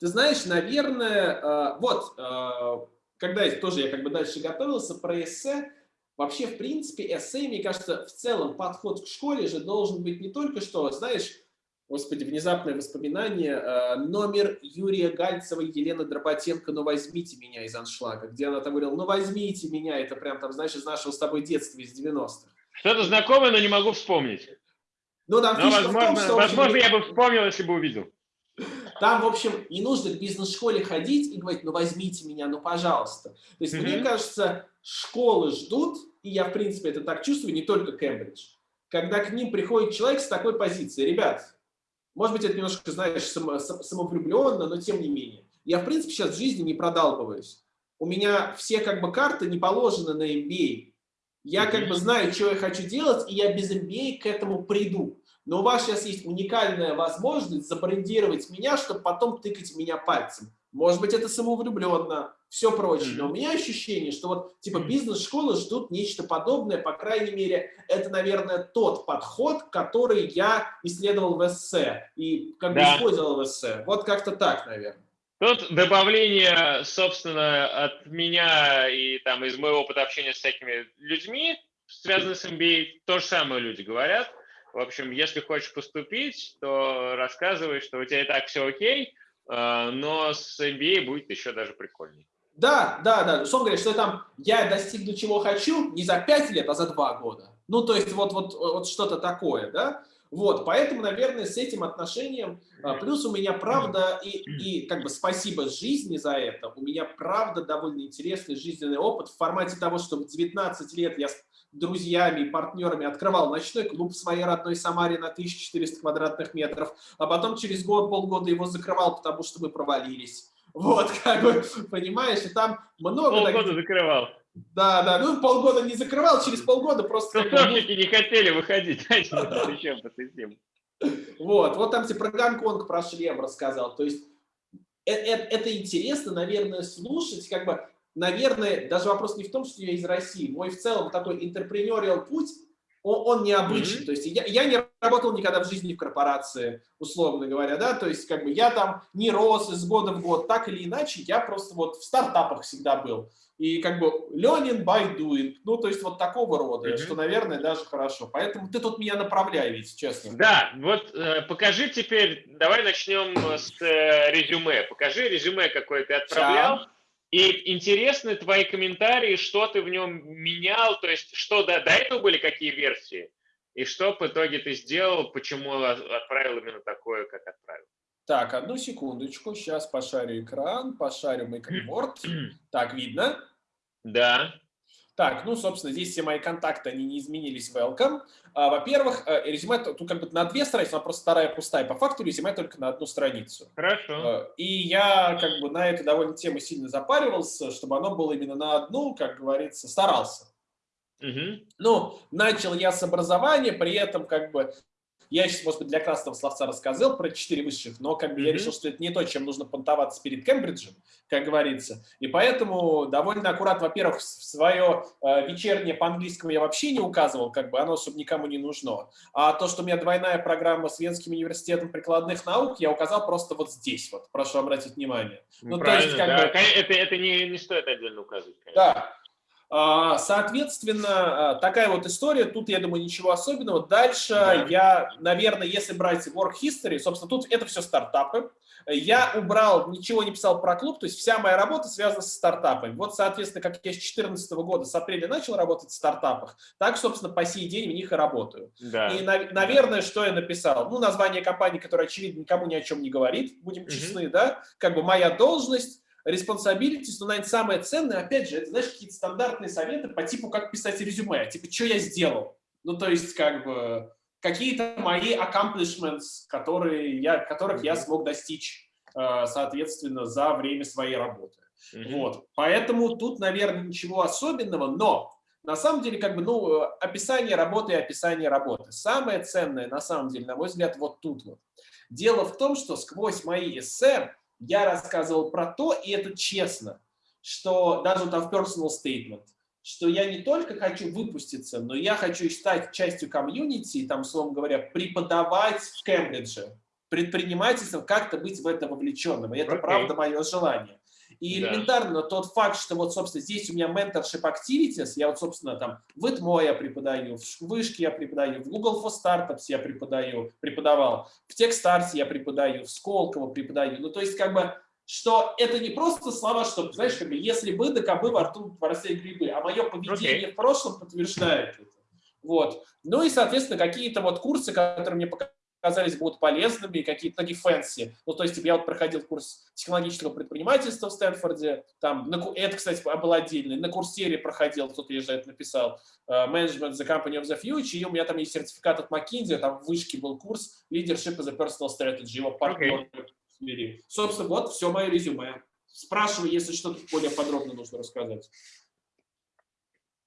Ты знаешь, наверное, э, вот, э, когда тоже я как бы дальше готовился про эссе, вообще, в принципе, эссе, мне кажется, в целом подход к школе же должен быть не только что, знаешь, Господи, внезапное воспоминание. Э, номер Юрия Гальцева и Елены Дроботенко «Ну возьмите меня» из аншлага, где она там говорила «Ну возьмите меня», это прям там, знаешь, из нашего с тобой детства, из 90-х. Что-то знакомое, но не могу вспомнить. Ну, там но, возможно, том, возможно, я бы вспомнил, если бы увидел. Там, в общем, не нужно к бизнес-школе ходить и говорить, ну возьмите меня, ну пожалуйста. То есть, mm -hmm. мне кажется, школы ждут, и я, в принципе, это так чувствую, не только Кембридж, когда к ним приходит человек с такой позицией. Ребят, может быть, это немножко, знаешь, само, самовлюбленно, но тем не менее. Я, в принципе, сейчас в жизни не продалбываюсь. У меня все как бы карты не положены на MBA. Я как бы знаю, что я хочу делать, и я без MBA к этому приду. Но у вас сейчас есть уникальная возможность забрендировать меня, чтобы потом тыкать меня пальцем. может быть, это самовлюбленно, все прочее. Но у меня ощущение, что вот типа бизнес-школы ждут нечто подобное, по крайней мере, это, наверное, тот подход, который я исследовал в эссе и как бы да. использовал в эссе. Вот как-то так, наверное. Тут добавление, собственно, от меня и там из моего опыта общения с всякими людьми, связанных с MBA, то же самое люди говорят. В общем, если хочешь поступить, то рассказывай, что у тебя и так все окей, а, но с MBA будет еще даже прикольнее. Да, да, да. Условно говоря, что там я достигну чего хочу не за 5 лет, а за 2 года. Ну, то есть вот, вот, вот что-то такое, да? Вот, поэтому, наверное, с этим отношением, а, плюс у меня правда, и, и как бы спасибо жизни за это, у меня правда довольно интересный жизненный опыт в формате того, что в 19 лет я друзьями партнерами открывал ночной клуб в своей родной Самаре на 1400 квадратных метров, а потом через год, полгода его закрывал, потому что мы провалились. Вот, как бы, понимаешь, и там много... Полгода таких... закрывал. Да, да, ну полгода не закрывал, через полгода просто... Тусовщики не хотели выходить, Вот, вот там тебе про Гонконг, про шлем рассказал, то есть это, это, это интересно, наверное, слушать, как бы, наверное, даже вопрос не в том, что я из России, мой в целом такой интерпренериал путь, он, он необычный. Mm -hmm. То есть я, я не работал никогда в жизни в корпорации, условно говоря, да, то есть как бы я там не рос из года в год, так или иначе, я просто вот в стартапах всегда был. И как бы learning by doing, ну то есть вот такого рода, mm -hmm. что, наверное, даже хорошо. Поэтому ты тут меня направляй, ведь, честно. Да, вот э, покажи теперь, давай начнем с э, резюме. Покажи резюме, какое ты отправлял. Да. И интересны твои комментарии, что ты в нем менял, то есть что до, до этого были какие версии, и что в итоге ты сделал, почему отправил именно такое, как отправил. Так, одну секундочку, сейчас пошарю экран, пошарю Microboard. так, видно? Да. Так, ну, собственно, здесь все мои контакты, они не изменились, welcome. А, Во-первых, э, резюме тут как бы на две страницы, она просто вторая пустая. По факту резюме только на одну страницу. Хорошо. А, и я как бы на эту довольно тему сильно запаривался, чтобы оно было именно на одну, как говорится, старался. Угу. Ну, начал я с образования, при этом как бы я сейчас, может быть, для красного словца рассказал про четыре высших, но как бы mm -hmm. я решил, что это не то, чем нужно понтоваться перед Кембриджем, как говорится. И поэтому довольно аккуратно, во-первых, свое э, вечернее по английскому я вообще не указывал, как бы оно, чтобы никому не нужно. А то, что у меня двойная программа с Венским университетом прикладных наук, я указал просто вот здесь вот, прошу обратить внимание. Ну, Правильно, то есть, как да. бы... это, это не, не стоит отдельно указывать. Конечно. Да. А, соответственно, а, такая вот история, тут, я думаю, ничего особенного. Дальше да. я, наверное, если брать work history, собственно, тут это все стартапы. Я убрал, ничего не писал про клуб, то есть вся моя работа связана с стартапами. Вот, соответственно, как я с 2014 года, с апреля начал работать в стартапах, так, собственно, по сей день в них и работаю. Да. И, наверное, что я написал? Ну, название компании, которое, очевидно, никому ни о чем не говорит, будем честны, угу. да? Как бы моя должность, responsibilities, но, наверное, самое ценное, опять же, это, знаешь, какие-то стандартные советы по типу, как писать резюме, типа, что я сделал. Ну, то есть, как бы, какие-то мои accomplishments, которые я, которых mm -hmm. я смог достичь, э, соответственно, за время своей работы. Mm -hmm. Вот. Поэтому тут, наверное, ничего особенного, но на самом деле, как бы, ну, описание работы и описание работы. Самое ценное, на самом деле, на мой взгляд, вот тут вот. Дело в том, что сквозь мои эссе я рассказывал про то, и это честно, что даже там в personal statement, что я не только хочу выпуститься, но я хочу стать частью комьюнити, там, словом говоря, преподавать в Кембридже, предпринимательством, как-то быть в это вовлеченным. И это okay. правда мое желание. И да. элементарно тот факт, что вот, собственно, здесь у меня mentorship activities, я вот, собственно, там в ИТМО я преподаю, в Вышке я преподаю, в Google for Startups я преподаю, преподавал, в Techstars я преподаю, в Сколково преподаю. Ну, то есть, как бы, что это не просто слова, что, знаешь, как бы, если бы, да кабы во рту росли грибы, а мое поведение okay. в прошлом подтверждает это. Вот. Ну и, соответственно, какие-то вот курсы, которые мне показали, казались будут полезными, какие-то такие fancy. Ну, то есть, типа, я вот проходил курс технологического предпринимательства в Стэнфорде, там, на, это, кстати, был отдельный, на Coursera проходил, кто-то я же это написал, uh, Management the Company of the Future, и у меня там есть сертификат от McKinsey, там в вышке был курс Leadership as a Personal Strategy, его партнер okay. Собственно, вот все мое резюме. Спрашивай, если что-то более подробно нужно рассказать.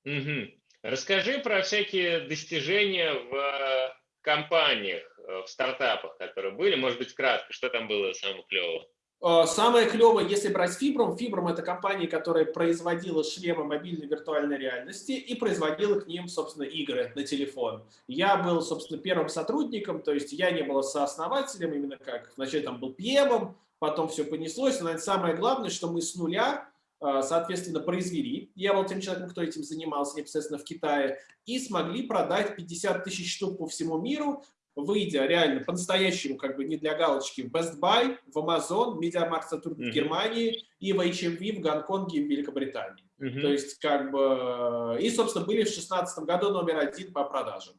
Угу. Расскажи про всякие достижения в компаниях, э, в стартапах, которые были, может быть, кратко, что там было самого клевого? Э, самое клевое, если брать Fibrom, Fibrom это компания, которая производила шлемы мобильной виртуальной реальности и производила к ним, собственно, игры на телефон. Я был, собственно, первым сотрудником, то есть я не был сооснователем, именно как вначале там был PM, потом все понеслось. Но самое главное, что мы с нуля, э, соответственно, произвели. Я был тем человеком, кто этим занимался непосредственно в Китае. И смогли продать 50 тысяч штук по всему миру выйдя реально по-настоящему, как бы не для галочки, в Best Buy, в Amazon, Mediamarkt Saturn в Германии и в HMV в Гонконге и в Великобритании. Uh -huh. То есть, как бы... И, собственно, были в 2016 году номер один по продажам.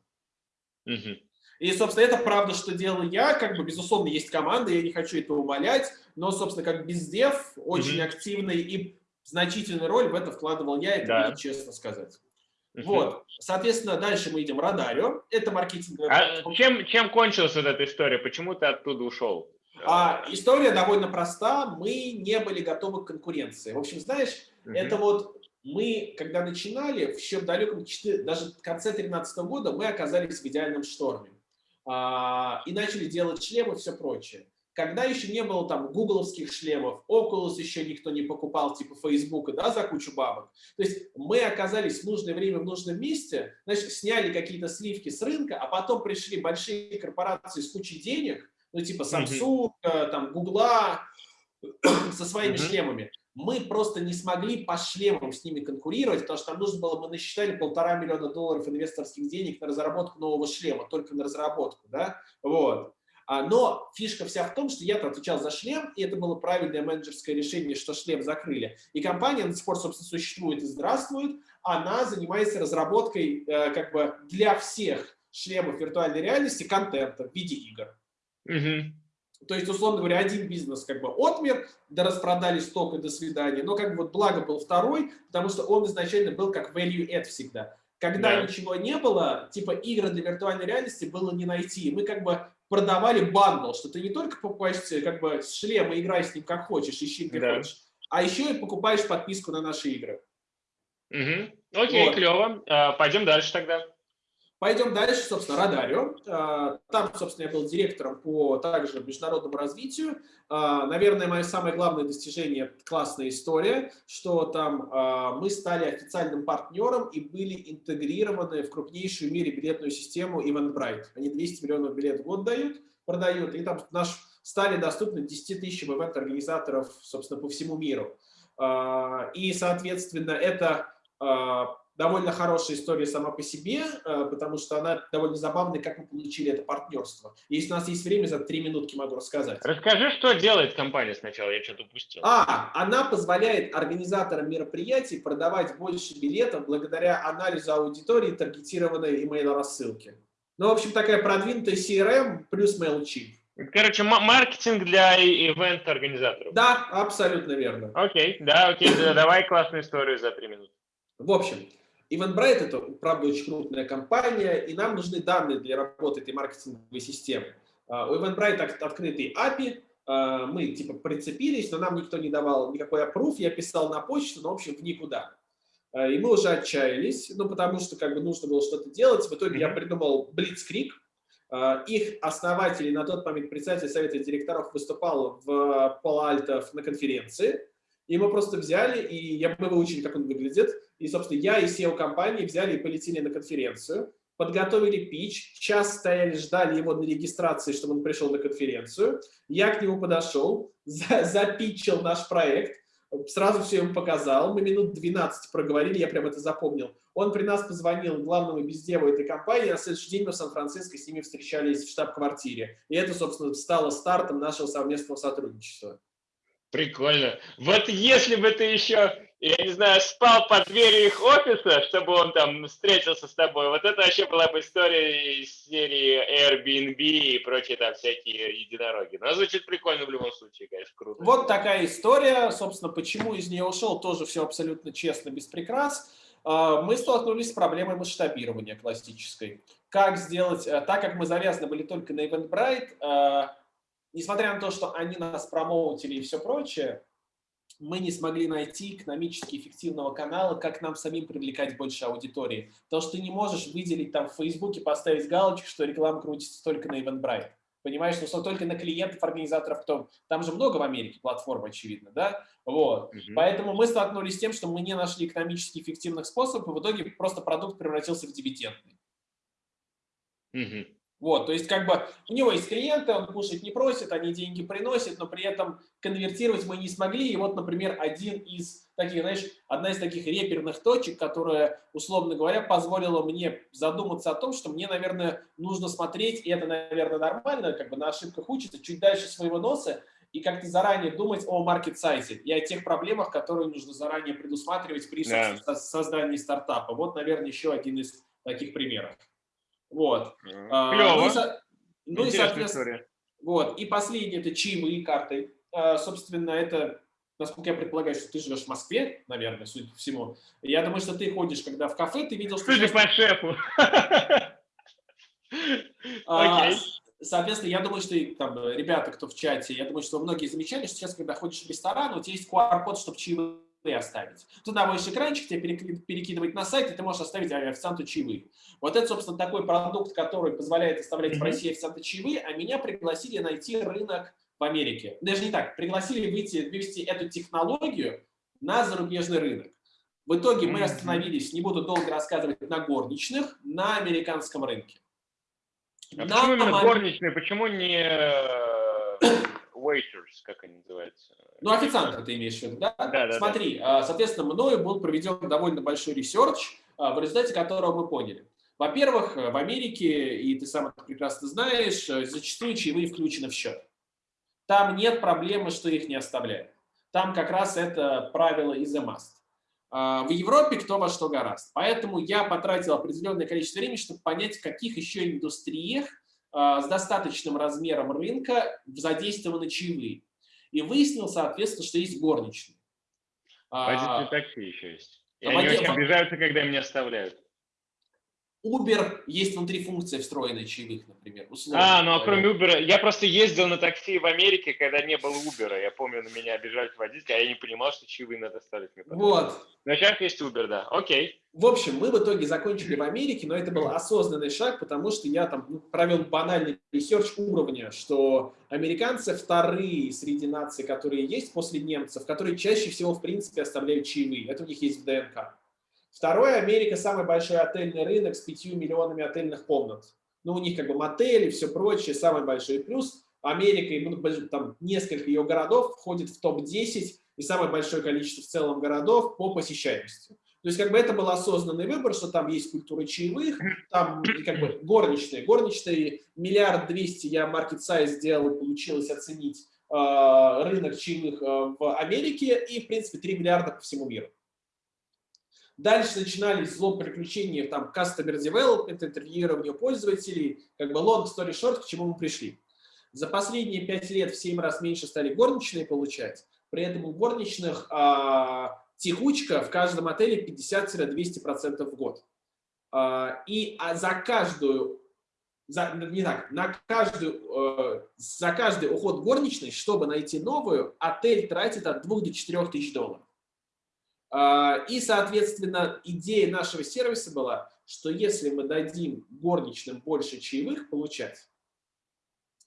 Uh -huh. И, собственно, это правда, что делал я. Как бы, безусловно, есть команда, я не хочу это умолять, но, собственно, как бездев, очень uh -huh. активный и значительную роль в это вкладывал я, это да. честно сказать. Вот, соответственно, дальше мы идем Радарио. Это маркетинговая... А чем, чем кончилась вот эта история? Почему ты оттуда ушел? А, история довольно проста. Мы не были готовы к конкуренции. В общем, знаешь, uh это вот мы, когда начинали, в еще далеком, даже в конце 2013 года, мы оказались в идеальном шторме. А, и начали делать шлемы и все прочее когда еще не было там гугловских шлемов, Oculus еще никто не покупал, типа Facebook, да, за кучу бабок. То есть мы оказались в нужное время в нужном месте, значит, сняли какие-то сливки с рынка, а потом пришли большие корпорации с кучей денег, ну, типа Samsung, -hmm. там, Google, со своими шлемами. Мы просто не смогли по шлемам с ними конкурировать, потому что нам нужно было, мы насчитали полтора миллиона долларов инвесторских денег на разработку нового шлема, только на разработку, да, вот. А, но фишка вся в том, что я-то отвечал за шлем, и это было правильное менеджерское решение, что шлем закрыли. И компания до сих пор, собственно, существует и здравствует. Она занимается разработкой э, как бы для всех шлемов виртуальной реальности контента в виде игр. Угу. То есть, условно говоря, один бизнес как бы отмер, да распродали сток и до свидания. Но как бы вот благо был второй, потому что он изначально был как value add всегда. Когда да. ничего не было, типа игры для виртуальной реальности было не найти. Мы как бы продавали бандл, что ты не только покупаешь как бы шлем и играешь с ним как хочешь, ищи где да. хочешь, а еще и покупаешь подписку на наши игры. Угу. Окей, вот. клево. А, пойдем дальше тогда. Пойдем дальше, собственно, Радарио. А, там, собственно, я был директором по также международному развитию. А, наверное, мое самое главное достижение – классная история, что там а, мы стали официальным партнером и были интегрированы в крупнейшую в мире билетную систему Eventbrite. Они 200 миллионов билетов в год дают, продают, и там наш стали доступны 10 тысяч ивент-организаторов, собственно, по всему миру. И, соответственно, это довольно хорошая история сама по себе, э, потому что она довольно забавная, как мы получили это партнерство. Если у нас есть время, за три минутки могу рассказать. Расскажи, что делает компания сначала, я что-то упустил. А, она позволяет организаторам мероприятий продавать больше билетов благодаря анализу аудитории таргетированной email-рассылки. Ну, в общем, такая продвинутая CRM плюс MailChimp. Короче, маркетинг для ивент-организаторов. Да, абсолютно верно. Окей, да, окей, давай классную историю за три минуты. В общем, Eventbrite – это, правда, очень крупная компания, и нам нужны данные для работы этой маркетинговой системы. А, у Eventbrite открытый API, а, мы типа прицепились, но нам никто не давал никакой approve, я писал на почту, но, в общем, в никуда. А, и мы уже отчаялись, ну, потому что как бы нужно было что-то делать. В итоге я придумал Blitzkrieg. Их основатель, на тот момент председатель совета директоров выступал в Пало-Альто на конференции. И мы просто взяли, и я, мы выучили, как он выглядит. И, собственно, я и SEO компании взяли и полетели на конференцию, подготовили пич, час стояли, ждали его на регистрации, чтобы он пришел на конференцию. Я к нему подошел, за, запитчил наш проект, сразу все ему показал. Мы минут 12 проговорили, я прям это запомнил. Он при нас позвонил главному бездеву этой компании, а на следующий день мы в Сан-Франциско с ними встречались в штаб-квартире. И это, собственно, стало стартом нашего совместного сотрудничества. Прикольно. Вот если бы ты еще, я не знаю, спал под дверью их офиса, чтобы он там встретился с тобой, вот это вообще была бы история из серии Airbnb и прочие там всякие единороги. Но звучит прикольно в любом случае, конечно, круто. Вот такая история. Собственно, почему из нее ушел, тоже все абсолютно честно, без прикрас. А, мы столкнулись с проблемой масштабирования классической. Как сделать, э, так как мы завязаны были только на Eventbrite, э, несмотря на то, что они нас промоутили и все прочее, мы не смогли найти экономически эффективного канала, как нам самим привлекать больше аудитории. Потому что ты не можешь выделить там в Фейсбуке, поставить галочку, что реклама крутится только на Eventbrite. Понимаешь, что только на клиентов, организаторов, кто... Там же много в Америке платформ, очевидно, да? Вот. Угу. Поэтому мы столкнулись с тем, что мы не нашли экономически эффективных способов, и в итоге просто продукт превратился в дивидендный. Угу. Вот, то есть как бы у него есть клиенты, он кушать не просит, они деньги приносят, но при этом конвертировать мы не смогли. И вот, например, один из таких, знаешь, одна из таких реперных точек, которая, условно говоря, позволила мне задуматься о том, что мне, наверное, нужно смотреть, и это, наверное, нормально, как бы на ошибках учиться, чуть дальше своего носа, и как-то заранее думать о маркет-сайзе и о тех проблемах, которые нужно заранее предусматривать при yeah. создании стартапа. Вот, наверное, еще один из таких примеров. Вот. Клево. А, ну, и, ну и, соответственно, вот. И последнее – это чаевые карты. А, собственно, это, насколько я предполагаю, что ты живешь в Москве, наверное, судя по всему. Я думаю, что ты ходишь, когда в кафе, ты видел, что... Судя по шефу. А, соответственно, я думаю, что там ребята, кто в чате, я думаю, что многие замечали, что сейчас, когда ходишь в ресторан, у тебя есть QR-код, чтобы чаевые оставить. Туда можешь экранчик тебе перекидывать на сайт, и ты можешь оставить официанту чаевые. Вот это, собственно, такой продукт, который позволяет оставлять в России официанты чаевые, а меня пригласили найти рынок в Америке. Даже не так, пригласили выйти, вывести эту технологию на зарубежный рынок. В итоге мы остановились, не буду долго рассказывать, на горничных на американском рынке. А на почему именно горничные? Почему не э, waiters, как они называются? Ну, официанта ты имеешь в виду, да? Да, да. Смотри, да. соответственно, мною был проведен довольно большой research, а, в результате которого мы поняли. Во-первых, в Америке, и ты сам это прекрасно знаешь, зачастую чаевые включены в счет. Там нет проблемы, что их не оставляют. Там как раз это правило is a must. А, в Европе кто во что горазд. Поэтому я потратил определенное количество времени, чтобы понять, в каких еще индустриях а, с достаточным размером рынка задействованы чаевые. И выяснил, соответственно, что есть горничные. Водители такси еще есть. И они воде... очень обижаются, когда меня оставляют. Uber есть внутри функция встроенная чаевых, например. А, ну а кроме Uber, я просто ездил на такси в Америке, когда не было Uber. Я помню, на меня обижались водители, а я не понимал, что чаевые надо ставить. Вот. Но сейчас есть Uber, да. Окей. В общем, мы в итоге закончили в Америке, но это был осознанный шаг, потому что я там ну, провел банальный ресерч уровня, что американцы вторые среди наций, которые есть после немцев, которые чаще всего, в принципе, оставляют чаевые. Это у них есть в ДНК. Второе, Америка самый большой отельный рынок с 5 миллионами отельных комнат. Ну, у них как бы мотели, все прочее, самый большой плюс. Америка, ну, там несколько ее городов входит в топ-10 и самое большое количество в целом городов по посещаемости. То есть как бы это был осознанный выбор, что там есть культура чаевых, там как бы горничные. Горничные миллиард двести я маркет сайз сделал, получилось оценить э, рынок чаевых э, в Америке и в принципе 3 миллиарда по всему миру. Дальше начинались злоупотребления, там, customer development, интервьюирование пользователей, как бы long story short, к чему мы пришли. За последние пять лет в 7 раз меньше стали горничные получать, при этом у горничных а, текучка в каждом отеле 50-200% в год. А, и а за каждую, за, не так, на каждую, э, за каждый уход горничной, чтобы найти новую, отель тратит от 2 до 4 тысяч долларов. А, и, соответственно, идея нашего сервиса была, что если мы дадим горничным больше чаевых получать,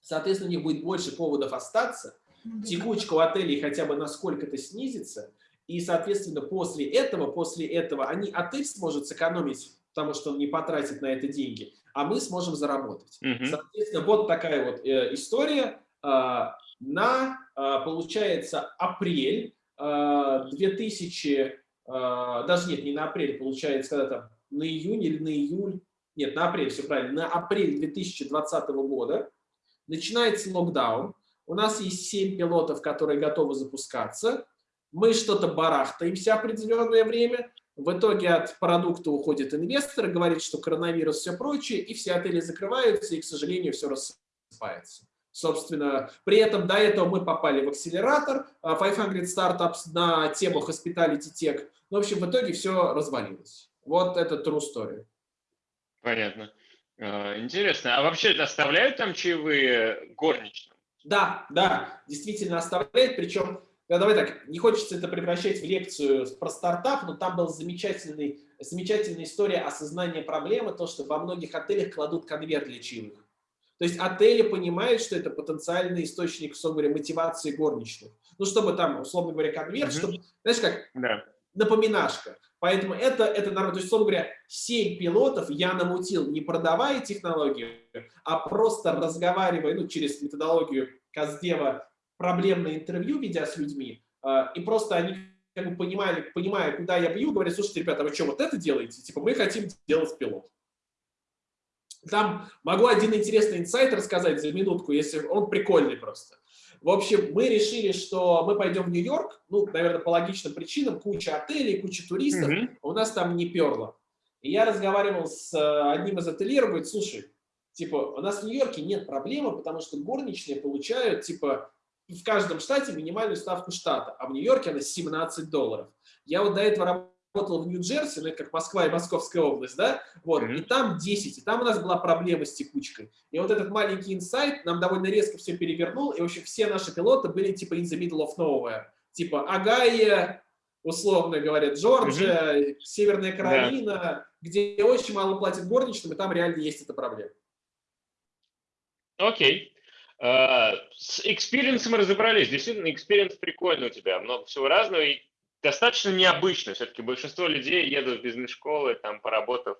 соответственно, у них будет больше поводов остаться, текучка у отелей хотя бы на сколько-то снизится, и, соответственно, после этого, после этого они, отель сможет сэкономить, потому что он не потратит на это деньги, а мы сможем заработать. Угу. Соответственно, вот такая вот э, история. Э, на, э, получается, апрель 2000, э, э, даже нет, не на апрель, получается, когда там, на июнь или на июль, нет, на апрель, все правильно, на апрель 2020 года начинается локдаун, у нас есть 7 пилотов, которые готовы запускаться, мы что-то барахтаемся определенное время, в итоге от продукта уходит инвестор, говорит, что коронавирус, все прочее, и все отели закрываются, и, к сожалению, все рассыпается. Собственно, при этом до этого мы попали в акселератор 500 Startups на тему Hospitality Tech. Ну, в общем, в итоге все развалилось. Вот это true story. Понятно. А, интересно. А вообще оставляют там чаевые горничным? Да, да, действительно оставляют. Причем, да, давай так, не хочется это превращать в лекцию про стартап, но там была замечательная история осознания проблемы, то, что во многих отелях кладут конверт для чаевых. То есть отели понимают, что это потенциальный источник, условно говоря, мотивации горничных. Ну, чтобы там, условно говоря, конверт, mm -hmm. чтобы, знаешь, как да. напоминашка. Поэтому это, это нормально. То есть, условно говоря, 7 пилотов я намутил, не продавая технологию, а просто разговаривая, ну, через методологию Каздева, проблемное интервью, ведя с людьми, а, и просто они как бы понимали, понимая, куда я бью, говорят, слушайте, ребята, вы что, вот это делаете? Типа, мы хотим делать пилот. Там могу один интересный инсайт рассказать за минутку, если он прикольный просто. В общем, мы решили, что мы пойдем в Нью-Йорк, ну, наверное, по логичным причинам, куча отелей, куча туристов, mm -hmm. у нас там не перло. И я разговаривал с э, одним из ательеров, говорит, слушай, типа, у нас в Нью-Йорке нет проблемы, потому что горничные получают, типа, в каждом штате минимальную ставку штата, а в Нью-Йорке она 17 долларов. Я вот до этого работал в Нью-Джерси, ну, это как Москва и Московская область, да, вот, mm -hmm. и там 10, и там у нас была проблема с текучкой. И вот этот маленький инсайт нам довольно резко все перевернул, и, в общем, все наши пилоты были типа in the middle of nowhere. Типа Огайо, условно говоря, Джорджия, mm -hmm. Северная Каролина, yeah. где очень мало платят горничным, и там реально есть эта проблема. Окей. Okay. Uh, с experience'ом разобрались. Действительно, experience прикольный у тебя. Много всего разного. И достаточно необычно. Все-таки большинство людей едут в бизнес-школы, там, поработав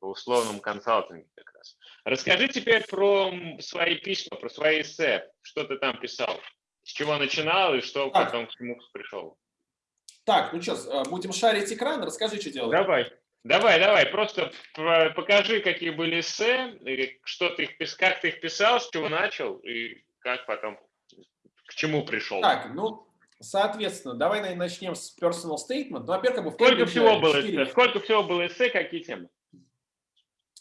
в условном консалтинге как раз. Расскажи теперь про свои письма, про свои эссе. Что ты там писал? С чего начинал и что так. потом к чему пришел? Так, ну что, э, будем шарить экран, расскажи, что делать. Давай. Давай, давай, просто покажи, какие были эссе, что ты их, как ты их писал, с чего начал и как потом, к чему пришел. Так, ну, Соответственно, давай начнем с personal statement. Ну, во-первых, как бы в сколько всего было эссе? Сколько всего было эссе, какие темы?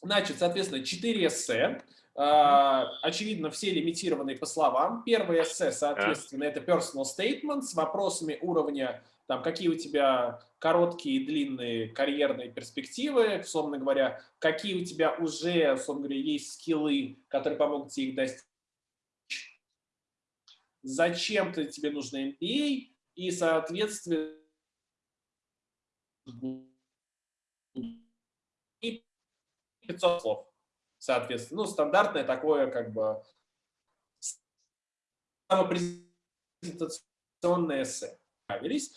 Значит, соответственно, 4 эссе. Uh, очевидно, все лимитированные по словам. Первое эссе, соответственно, это personal statement с вопросами уровня, там, какие у тебя короткие и длинные карьерные перспективы, условно говоря, какие у тебя уже, условно говоря, есть скиллы, которые помогут тебе их достичь зачем-то тебе нужно MBA, и, соответственно, и 500 слов, соответственно. Ну, стандартное такое, как бы, самопрезентационное эссе.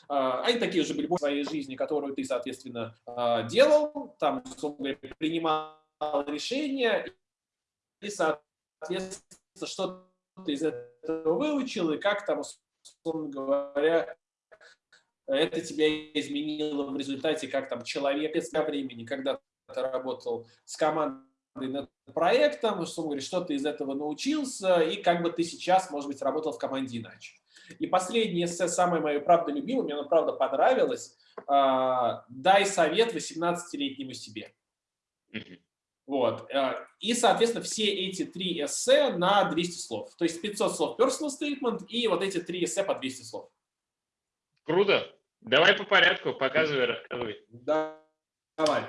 А, они такие же были в своей жизни, которую ты, соответственно, а, делал, там, принимал решения, и, соответственно, что из этого выучил, и как там, условно говоря, это тебя изменило в результате, как там человек из времени, когда ты работал с командой над проектом, условно говоря, что ты из этого научился, и как бы ты сейчас, может быть, работал в команде иначе. И последнее самое мое, правда, любимое, мне оно, правда, понравилось. А, «Дай совет 18-летнему себе». Вот. Э, и, соответственно, все эти три эссе на 200 слов. То есть 500 слов personal statement и вот эти три эссе по 200 слов. Круто. Давай по порядку, показывай, рассказывай. Да, давай.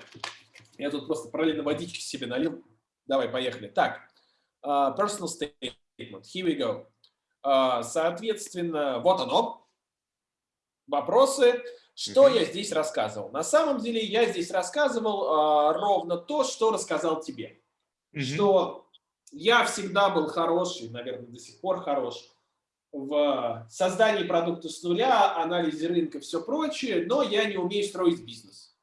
Я тут просто параллельно водички себе налил. Давай, поехали. Так, uh, personal statement. Here we go. Uh, соответственно, вот оно. Вопросы. Что я здесь рассказывал? На самом деле я здесь рассказывал э, ровно то, что рассказал тебе. Что я всегда был хороший, наверное, до сих пор хорош в создании продукта с нуля, анализе рынка, все прочее, но я не умею строить бизнес,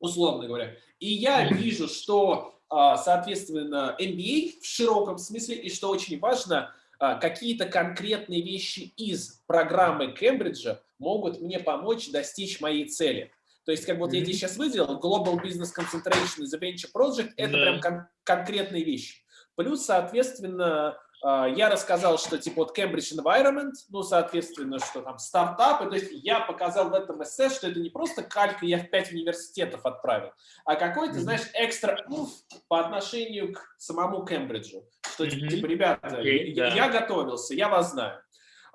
условно говоря. И я вижу, что, а, соответственно, MBA в широком смысле, и что очень важно, а, какие-то конкретные вещи из программы Кембриджа могут мне помочь достичь моей цели. То есть, как вот я тебе сейчас выделил, Global Business Concentration и The Venture Project – это yeah. прям кон конкретные вещи. Плюс, соответственно, а, я рассказал, что типа вот Cambridge Environment, ну, соответственно, что там стартапы, то есть я показал в этом эссе, что это не просто калька, я в пять университетов отправил, а какой-то, знаешь, экстра мув по отношению к самому Кембриджу, что -hmm. типа, ребята, я, я готовился, я вас знаю.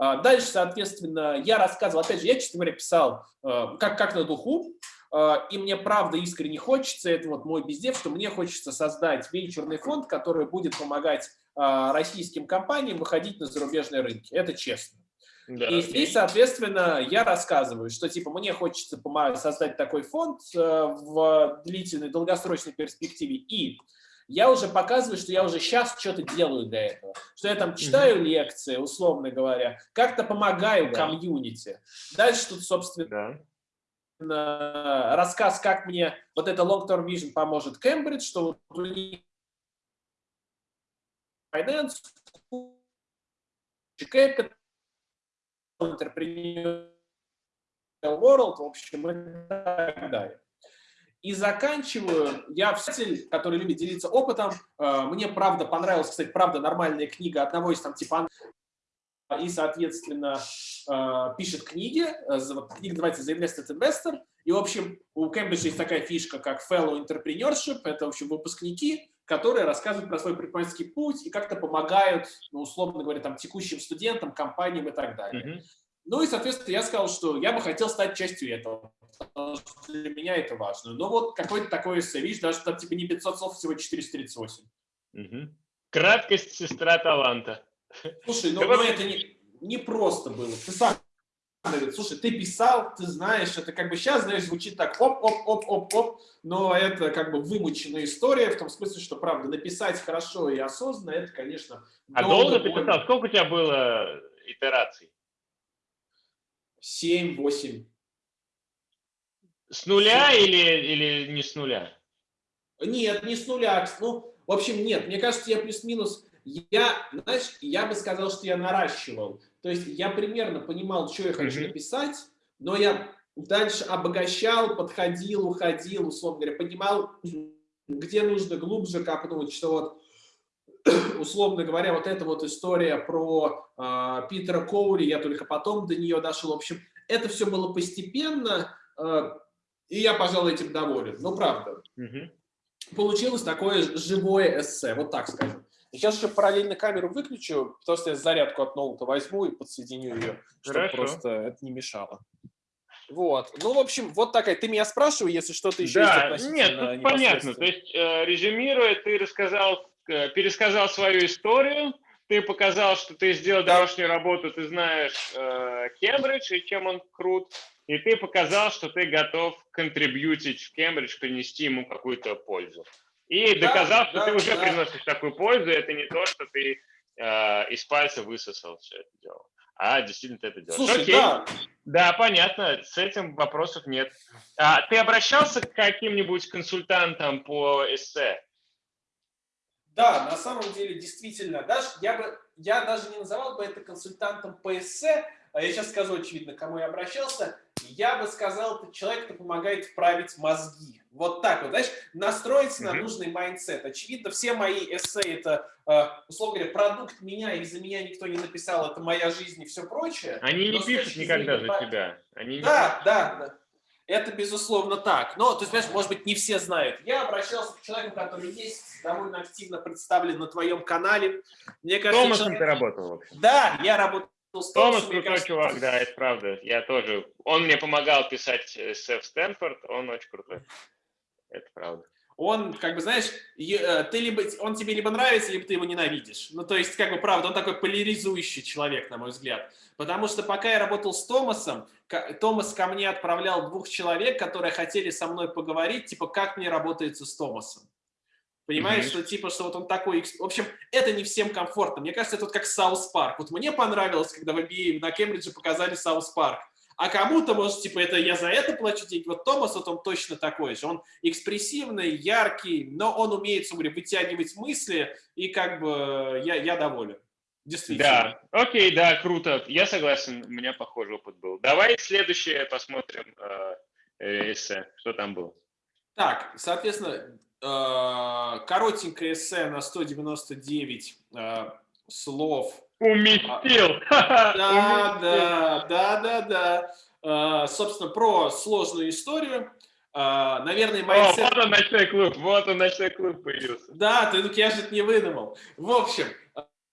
А, дальше, соответственно, я рассказывал, опять же, я, честно говоря, писал а, как, как на духу, а, и мне правда искренне хочется, это вот мой бездев, что мне хочется создать венчурный фонд, который будет помогать российским компаниям выходить на зарубежные рынки. Это честно. Да, и здесь, соответственно, я рассказываю, что типа мне хочется создать такой фонд в длительной, долгосрочной перспективе. И я уже показываю, что я уже сейчас что-то делаю для этого. Что я там читаю -hmm. лекции, условно говоря, как-то помогаю да. комьюнити. Дальше тут, собственно, да. рассказ, как мне вот это long-term vision поможет Кембридж, что у них finance, capital, entrepreneur world, в общем, и так далее. И заканчиваю, я писатель, который любит делиться опытом. Э, мне, правда, понравилась, кстати, правда, нормальная книга одного из там типа и, соответственно, э, пишет книги. Э, книга называется The Invested Investor. И, в общем, у Кембриджа есть такая фишка, как Fellow Entrepreneurship. Это, в общем, выпускники, которые рассказывают про свой предпринимательский путь и как-то помогают, ну, условно говоря, там, текущим студентам, компаниям и так далее. Mm -hmm. Ну и, соответственно, я сказал, что я бы хотел стать частью этого. Для меня это важно. Но вот какой-то такой эссе, видишь, даже там типа не 500 слов, всего 438. Угу. Краткость сестра таланта. Слушай, ну, ну это не, не просто было. Ты сам говорит, слушай, ты писал, ты знаешь, это как бы сейчас, знаешь, звучит так, оп-оп-оп-оп-оп, но это как бы вымученная история, в том смысле, что, правда, написать хорошо и осознанно, это, конечно, А долго, долго ты писал? Сколько у тебя было итераций? 7, 8. С нуля или, или не с нуля? Нет, не с нуля. Ну, в общем, нет. Мне кажется, я плюс-минус... Я, знаешь, я бы сказал, что я наращивал. То есть я примерно понимал, что я хочу mm -hmm. написать, но я дальше обогащал, подходил, уходил, условно говоря, понимал, где нужно глубже копнуть, что вот условно говоря, вот эта вот история про э, Питера Коури, я только потом до нее дошел. В общем, это все было постепенно, э, и я, пожалуй, этим доволен. Ну, правда. Угу. Получилось такое живое эссе, вот так скажем. Сейчас еще параллельно камеру выключу, потому что я зарядку от ноута возьму и подсоединю ее, чтобы просто это не мешало. Вот. Ну, в общем, вот такая. Ты меня спрашивай, если что-то еще да, есть Нет, тут понятно. То есть, э, резюмируя, ты рассказал пересказал свою историю, ты показал, что ты сделал домашнюю работу, ты знаешь э, Кембридж и чем он крут, и ты показал, что ты готов контрибьютить в Кембридж, принести ему какую-то пользу. И да, доказал, что да, ты уже да. приносишь такую пользу, это не то, что ты э, из пальца высосал все это дело. А действительно ты это делаешь. Слушай, Окей. да. Да, понятно, с этим вопросов нет. А, ты обращался к каким-нибудь консультантам по эссе? Да, на самом деле, действительно, даже, я, бы, я даже не называл бы это консультантом по эссе, а я сейчас скажу, очевидно, кому я обращался, я бы сказал, это человек, кто помогает вправить мозги. Вот так вот, знаешь, настроиться mm -hmm. на нужный mindset. Очевидно, все мои эссе – это, э, условно говоря, продукт меня, и за меня никто не написал, это моя жизнь и все прочее. Они не пишут никогда за тебя. Они да, да, да. Это, безусловно, так. Но, то есть, понимаешь, может быть, не все знают. Я обращался к человеку, который есть, довольно активно представлен на твоем канале. Мне кажется, Томасом человек... ты работал? Да, я работал с Томас крутой кажется... чувак, да, это правда. Я тоже. Он мне помогал писать Сэф Стэнфорд, он очень крутой. Это правда он, как бы, знаешь, э, ты либо, он тебе либо нравится, либо ты его ненавидишь. Ну, то есть, как бы, правда, он такой поляризующий человек, на мой взгляд. Потому что пока я работал с Томасом, Томас ко мне отправлял двух человек, которые хотели со мной поговорить, типа, как мне работается с Томасом. Понимаешь, mm -hmm. что типа, что вот он такой... В общем, это не всем комфортно. Мне кажется, это вот как South Park. Вот мне понравилось, когда в MBA на Кембридже показали South Park. А кому-то, может, типа, это я за это плачу деньги. Вот Томас, вот он точно такой же. Он экспрессивный, яркий, но он умеет, говоря, вытягивать мысли, и как бы я, я доволен. Действительно. Да, окей, да, круто. Я согласен, у меня похожий опыт был. Давай следующее посмотрим э, э эссе, что там было. Так, соответственно, э, коротенькое эссе на 199 э, слов Уместил. Да, да, да, да, да. А, собственно, про сложную историю. А, наверное, mindset... О, вот он ночной клуб, вот он ночной клуб появился. Да, ты, я же это не выдумал. В общем,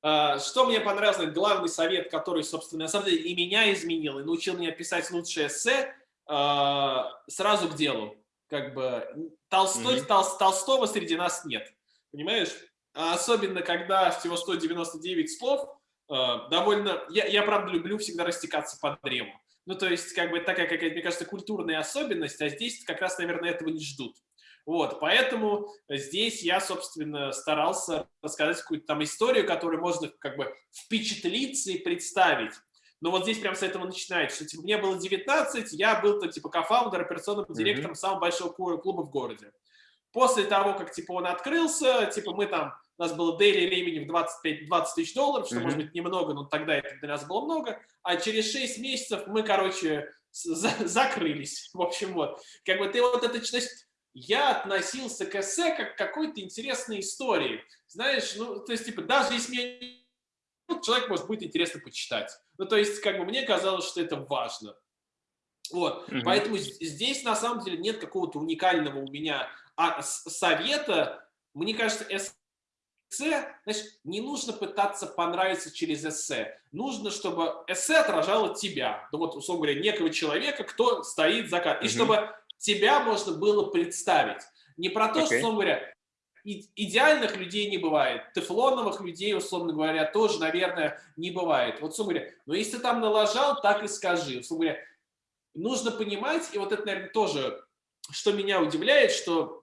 а, что мне понравилось, главный совет, который, собственно, на самом деле и меня изменил, и научил меня писать лучшее эссе, сразу к делу. Как бы Толстой, mm -hmm. Тол, Толстого среди нас нет. Понимаешь? особенно, когда всего 199 слов, довольно... Я, я, правда, люблю всегда растекаться по древу. Ну, то есть, как бы такая какая-то, мне кажется, культурная особенность, а здесь как раз, наверное, этого не ждут. Вот, поэтому здесь я, собственно, старался рассказать какую-то там историю, которую можно как бы впечатлиться и представить. Но вот здесь прям с этого начинается, что типа, мне было 19, я был там типа кофаундер, операционным директором mm -hmm. самого большого клуба в городе. После того, как типа он открылся, типа мы там, у нас было daily времени в 25-20 тысяч долларов, что mm -hmm. может быть немного, но тогда это для нас было много, а через 6 месяцев мы, короче, за закрылись. В общем, вот. Как бы ты вот это, то есть я относился к эссе как к какой-то интересной истории. Знаешь, ну, то есть, типа, даже если мне ну, человек может быть интересно почитать. Ну, то есть, как бы мне казалось, что это важно. Вот, угу. поэтому здесь на самом деле нет какого-то уникального у меня а, совета. Мне кажется, эссе, значит, не нужно пытаться понравиться через эссе. Нужно, чтобы эссе отражало тебя. Ну вот, условно говоря, некого человека, кто стоит за кадром. Угу. И чтобы тебя можно было представить. Не про то, okay. что, условно говоря, идеальных людей не бывает, тефлоновых людей, условно говоря, тоже, наверное, не бывает. Вот, условно говоря, но если ты там налажал, так и скажи. Условно говоря, нужно понимать, и вот это, наверное, тоже, что меня удивляет, что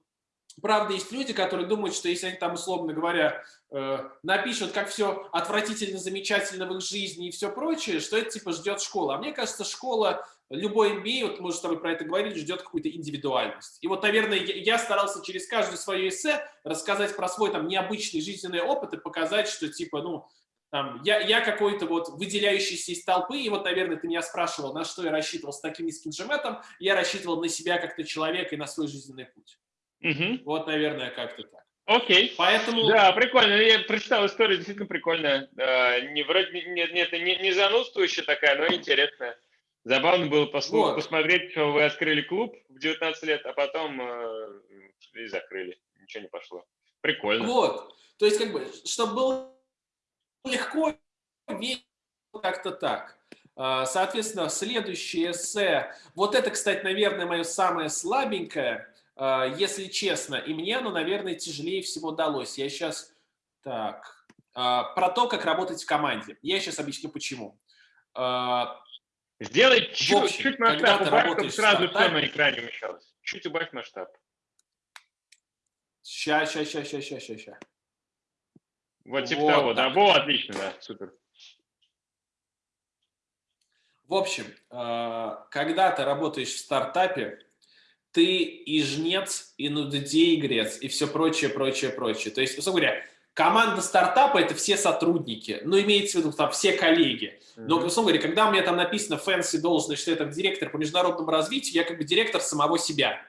Правда, есть люди, которые думают, что если они там, условно говоря, э, напишут, как все отвратительно, замечательно в их жизни и все прочее, что это типа ждет школа. А мне кажется, школа, любой MBA, вот мы с тобой про это говорили, ждет какую-то индивидуальность. И вот, наверное, я старался через каждое свое эссе рассказать про свой там необычный жизненный опыт и показать, что типа, ну, там, я, я какой-то вот выделяющийся из толпы, и вот, наверное, ты меня спрашивал, на что я рассчитывал с таким низким джеметом, я рассчитывал на себя как-то человека и на свой жизненный путь. Угу. Вот, наверное, как-то так. Окей. Поэтому... Да, прикольно. Я прочитал историю, действительно прикольная. Не, вроде не, не, не, не занудствующая такая, но интересная. Забавно было послушать, вот. посмотреть, что вы открыли клуб в 19 лет, а потом э, и закрыли. Ничего не пошло. Прикольно. Вот. То есть, как бы, чтобы было легко, как-то так. А, соответственно, следующее эссе. Вот это, кстати, наверное, мое самое слабенькое. А, если честно. И мне оно, наверное, тяжелее всего далось. Я сейчас... Так. А, про то, как работать в команде. Я сейчас объясню, почему. А, Сделай чуть, чуть масштаб, убавь, чтобы сразу все на экране умещалось. Чуть убавь масштаб. Ща, ща, ща, ща, ща, ща, ща. Вот типа вот того, да. Во, отлично, да, супер. В общем, когда ты работаешь в стартапе, ты и жнец, и нудотей игрец, и все прочее, прочее, прочее. То есть, условно говоря, команда стартапа – это все сотрудники, но имеется в виду там все коллеги. Но, условно говоря, когда у меня там написано fancy должность, что это директор по международному развитию, я как бы директор самого себя.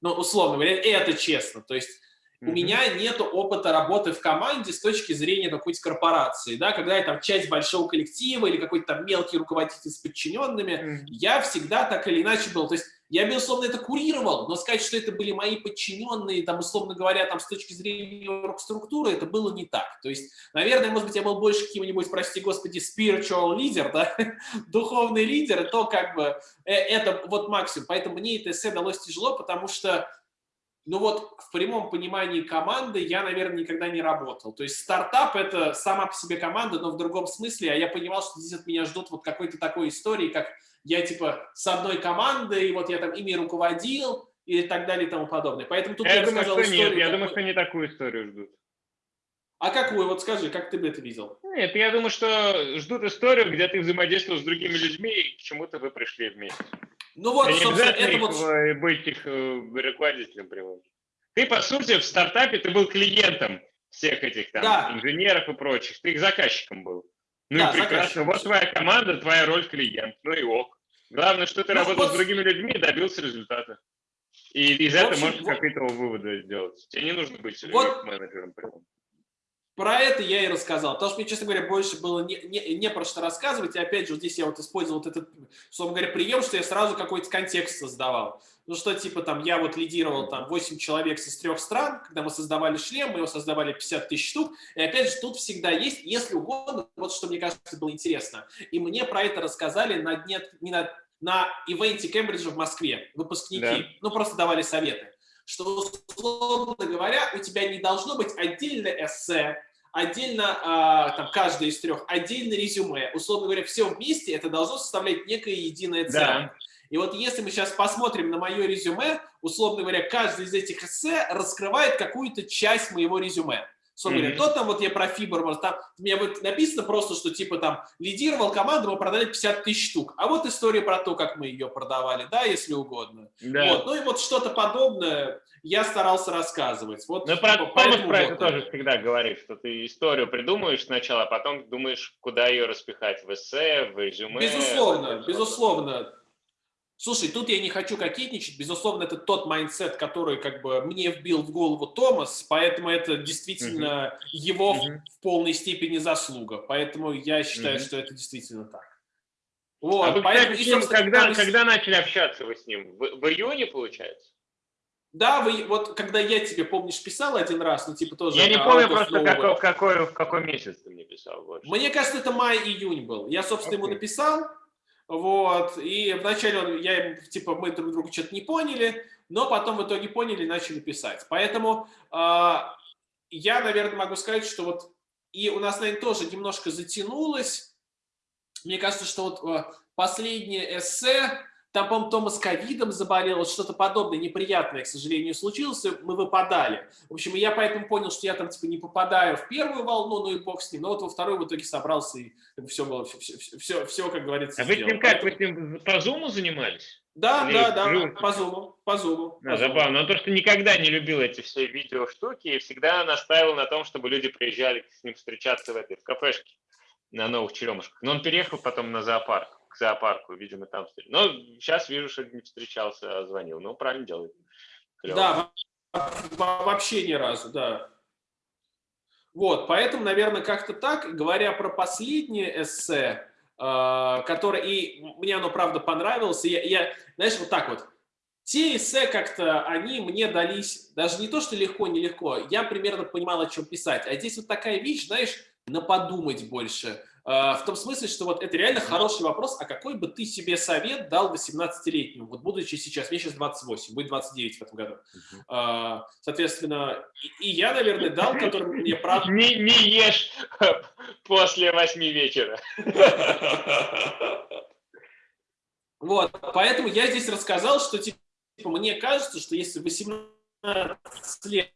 Ну, условно говоря, это честно. То есть у меня нет опыта работы в команде с точки зрения какой-то корпорации, да, когда я там часть большого коллектива или какой-то там мелкий руководитель с подчиненными, mm -hmm. я всегда так или иначе был, то есть я, безусловно, это курировал, но сказать, что это были мои подчиненные, там, условно говоря, там, с точки зрения структуры, это было не так. То есть, наверное, может быть, я был больше каким-нибудь, прости господи, spiritual leader, да, духовный лидер, то как бы э, это вот максимум. Поэтому мне это эссе далось тяжело, потому что ну вот в прямом понимании команды я, наверное, никогда не работал. То есть стартап – это сама по себе команда, но в другом смысле, а я понимал, что здесь от меня ждут вот какой-то такой истории, как я типа с одной командой, и вот я там ими руководил и так далее и тому подобное. Поэтому тут я, я думаю, что нет, я думаю, что не такую историю ждут. А какую? Вот скажи, как ты бы это видел? Нет, я думаю, что ждут историю, где ты взаимодействовал с другими людьми, и к чему-то вы пришли вместе. Ну вот, собственно, это вот... Э, быть их э, руководителем прямым. Ты, по сути, в стартапе ты был клиентом всех этих там да. инженеров и прочих. Ты их заказчиком был. Ну да, и прекрасно. Вот твоя команда, твоя роль клиент. Ну и ок. Главное, что ты ну, работал вот... с другими людьми и добился результата. И из этого можешь вот... какие-то выводы сделать. Тебе не нужно быть вот... менеджером прямым. Про это я и рассказал. Потому что мне, честно говоря, больше было не, не, не про что рассказывать. И опять же, вот здесь я вот использовал вот этот, условно говоря, прием, что я сразу какой-то контекст создавал. Ну что, типа, там, я вот лидировал там 8 человек из трех стран, когда мы создавали шлем, мы его создавали 50 тысяч штук. И опять же, тут всегда есть, если угодно, вот что мне кажется было интересно. И мне про это рассказали на дне, не на, на ивенте Кембриджа в Москве, выпускники. Да. Ну, просто давали советы что, условно говоря, у тебя не должно быть отдельное эссе, отдельно, а, там, каждый из трех, отдельно резюме. Условно говоря, все вместе это должно составлять некое единое целое. Да. И вот если мы сейчас посмотрим на мое резюме, условно говоря, каждый из этих эссе раскрывает какую-то часть моего резюме. -hmm. говоря, то там вот я про Фибер, там у меня вот написано просто, что типа там лидировал команду, мы продали 50 тысяч штук. А вот история про то, как мы ее продавали, да, если угодно. Да. Вот. Ну и вот что-то подобное я старался рассказывать. Вот, ну, про, Томас про это тоже всегда говорит, что ты историю придумаешь сначала, а потом думаешь, куда ее распихать, в эссе, в резюме. Безусловно, безусловно. Слушай, тут я не хочу кокетничать, безусловно, это тот mindset, который как бы мне вбил в голову Томас, поэтому это действительно -huh. его -huh. в, полной степени заслуга, поэтому я считаю, -huh. что это действительно так. Вот, а вы, поэтому, кстати, и, когда, там... когда начали общаться вы с ним? В, в июне, получается? Да, вы, вот когда я тебе, помнишь, писал один раз, ну типа тоже... Я не помню просто, какой, в, какой, в какой месяц ты мне писал. Больше. Мне кажется, это май-июнь был. Я, собственно, okay. ему написал, вот, и вначале он, я типа, мы друг друга что-то не поняли, но потом в итоге поняли и начали писать. Поэтому э, я, наверное, могу сказать, что вот, и у нас, наверное, тоже немножко затянулось. Мне кажется, что вот э, последнее эссе, там, по-моему, Томас ковидом заболел, вот что-то подобное неприятное, к сожалению, случилось, мы выпадали. В общем, я поэтому понял, что я там типа не попадаю в первую волну, ну и бог с ним, но вот во вторую в итоге собрался, и все было, все, все, все, все как говорится, А вы с ним как, вы с ним по зуму занимались? Да, Или да, да, по зуму, по зуму. А, забавно, но то, что никогда не любил эти все видео штуки, и всегда настаивал на том, чтобы люди приезжали с ним встречаться в этой, в кафешке на Новых Черемушках. Но он переехал потом на зоопарк к зоопарку, видимо, там. Но сейчас вижу, что не встречался, а звонил. Ну, правильно делает. Да, вообще ни разу, да. Вот, поэтому, наверное, как-то так, говоря про последнее эссе, э, которое, и мне оно, правда, понравилось, я, я, знаешь, вот так вот, те эссе как-то, они мне дались, даже не то, что легко, нелегко, я примерно понимал, о чем писать, а здесь вот такая вещь, знаешь, на подумать больше, а, в том смысле, что вот это реально хороший вопрос, а какой бы ты себе совет дал 18-летнему, вот будучи сейчас, мне сейчас 28, будет 29 в этом году. Uh Соответственно, и, и я, наверное, дал, который мне правда... Не, не ешь после 8 вечера. Вот, поэтому я здесь рассказал, что типа, мне кажется, что если 18 лет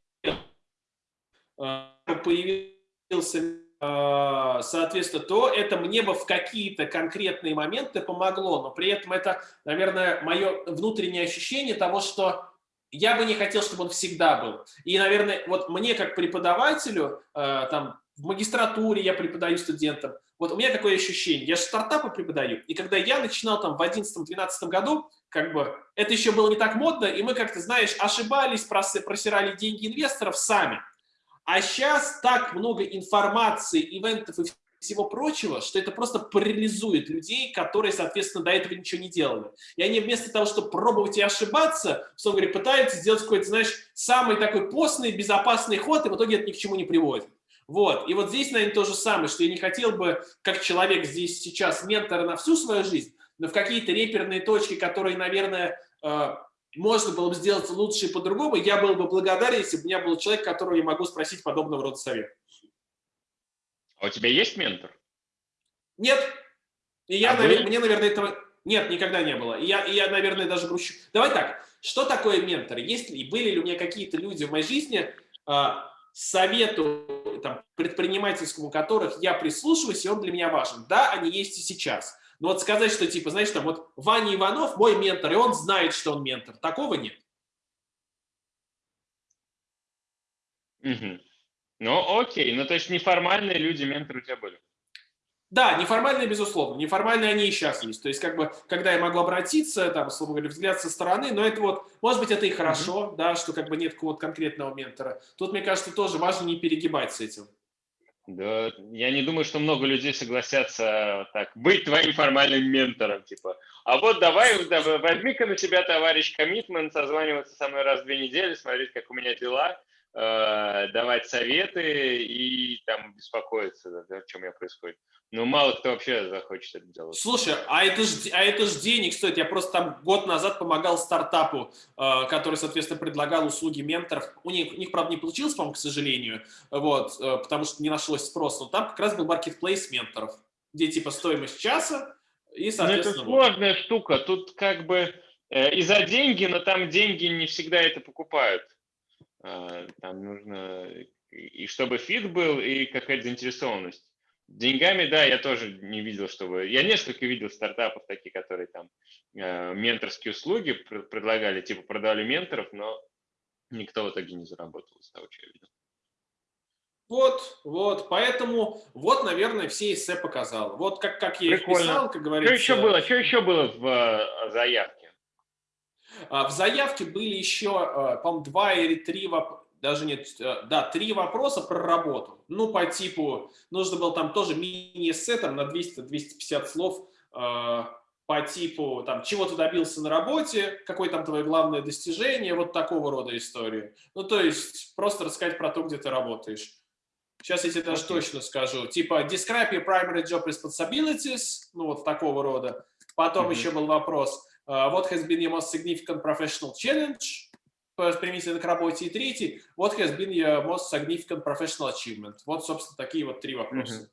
а, появился соответственно, то это мне бы в какие-то конкретные моменты помогло, но при этом это, наверное, мое внутреннее ощущение того, что я бы не хотел, чтобы он всегда был. И, наверное, вот мне как преподавателю, э, там, в магистратуре я преподаю студентам, вот у меня такое ощущение, я же стартапы преподаю, и когда я начинал там в 11-12 году, как бы это еще было не так модно, и мы как-то, знаешь, ошибались, просирали деньги инвесторов сами. А сейчас так много информации, ивентов и всего прочего, что это просто парализует людей, которые, соответственно, до этого ничего не делали. И они вместо того, чтобы пробовать и ошибаться, в говоря, пытаются сделать какой-то, знаешь, самый такой постный, безопасный ход, и в итоге это ни к чему не приводит. Вот. И вот здесь, наверное, то же самое, что я не хотел бы, как человек здесь сейчас, ментора на всю свою жизнь, но в какие-то реперные точки, которые, наверное, э, можно было бы сделать лучше и по-другому, я был бы благодарен, если бы у меня был человек, которого я могу спросить подобного рода совет. А у тебя есть ментор? Нет. И я, а навер... мне, наверное, этого... Нет, никогда не было. И я, и я, наверное, даже грущу. Давай так, что такое ментор? Есть ли, были ли у меня какие-то люди в моей жизни, э, совету там, предпринимательскому которых я прислушиваюсь, и он для меня важен? Да, они есть и сейчас. Но вот сказать, что типа, знаешь, там вот Ваня Иванов мой ментор, и он знает, что он ментор. Такого нет. Угу. Ну, окей. Ну, то есть неформальные люди менторы у тебя были? Да, неформальные, безусловно. Неформальные они и сейчас есть. То есть, как бы, когда я могу обратиться, там, условно говоря, взгляд со стороны, но это вот, может быть, это и хорошо, mm -hmm. да, что как бы нет какого-то конкретного ментора. Тут, мне кажется, тоже важно не перегибать с этим. Да, я не думаю, что много людей согласятся так быть твоим формальным ментором, типа. А вот давай, давай возьми-ка на себя, товарищ, коммитмент, созваниваться со мной раз в две недели, смотреть, как у меня дела, э, давать советы и там беспокоиться, да, о чем я происходит. Ну, мало кто вообще захочет это делать. Слушай, а это же а это ж денег стоит. Я просто там год назад помогал стартапу, э, который, соответственно, предлагал услуги менторов. У них, у них правда, не получилось, по-моему, к сожалению, вот, э, потому что не нашлось спроса. Но там как раз был маркетплейс менторов, где типа стоимость часа, И, соответственно, ну, это сложная вот. штука. Тут как бы э, и за деньги, но там деньги не всегда это покупают. Э, там нужно и чтобы фит был, и какая-то заинтересованность. Деньгами, да, я тоже не видел, чтобы... Я несколько видел стартапов такие, которые там э, менторские услуги предлагали, типа продавали менторов, но никто в итоге не заработал из того, что я видел. Вот, вот, поэтому, вот, наверное, все эссе показал. Вот как, как я Прикольно. их писал, как говорится. Что еще было? Что еще было в э, заявке? А, в заявке были еще, э, по-моему, два или три вопроса даже нет, э, да, три вопроса про работу. Ну, по типу, нужно было там тоже мини-эссе там, на 200-250 слов э, по типу, там, чего ты добился на работе, какое там твое главное достижение, вот такого рода истории. Ну, то есть, просто рассказать про то, где ты работаешь. Сейчас я тебе даже okay. точно скажу. Типа, describe your primary job responsibilities, ну, вот такого рода. Потом mm -hmm. еще был вопрос, uh, what has been your most significant professional challenge? Применительно к работе. И третий, what has been your most significant professional achievement? Вот, собственно, такие вот три вопроса. -hmm.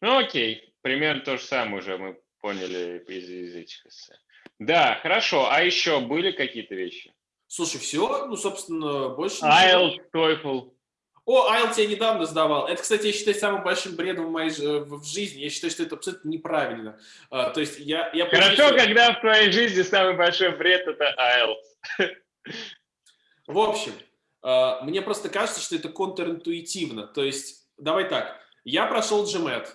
Ну, окей. Примерно то же самое уже мы поняли из, из этих эссе. Да, хорошо. А еще были какие-то вещи? Слушай, все, ну, собственно, больше IELTS, TOEFL. О, IELTS я недавно сдавал. Это, кстати, я считаю самым большим бредом в моей в жизни. Я считаю, что это абсолютно неправильно. Uh, то есть я... я Хорошо, что... когда в твоей жизни самый большой бред – это IELTS. В общем, э, мне просто кажется, что это контринтуитивно. То есть, давай так, я прошел GMAT.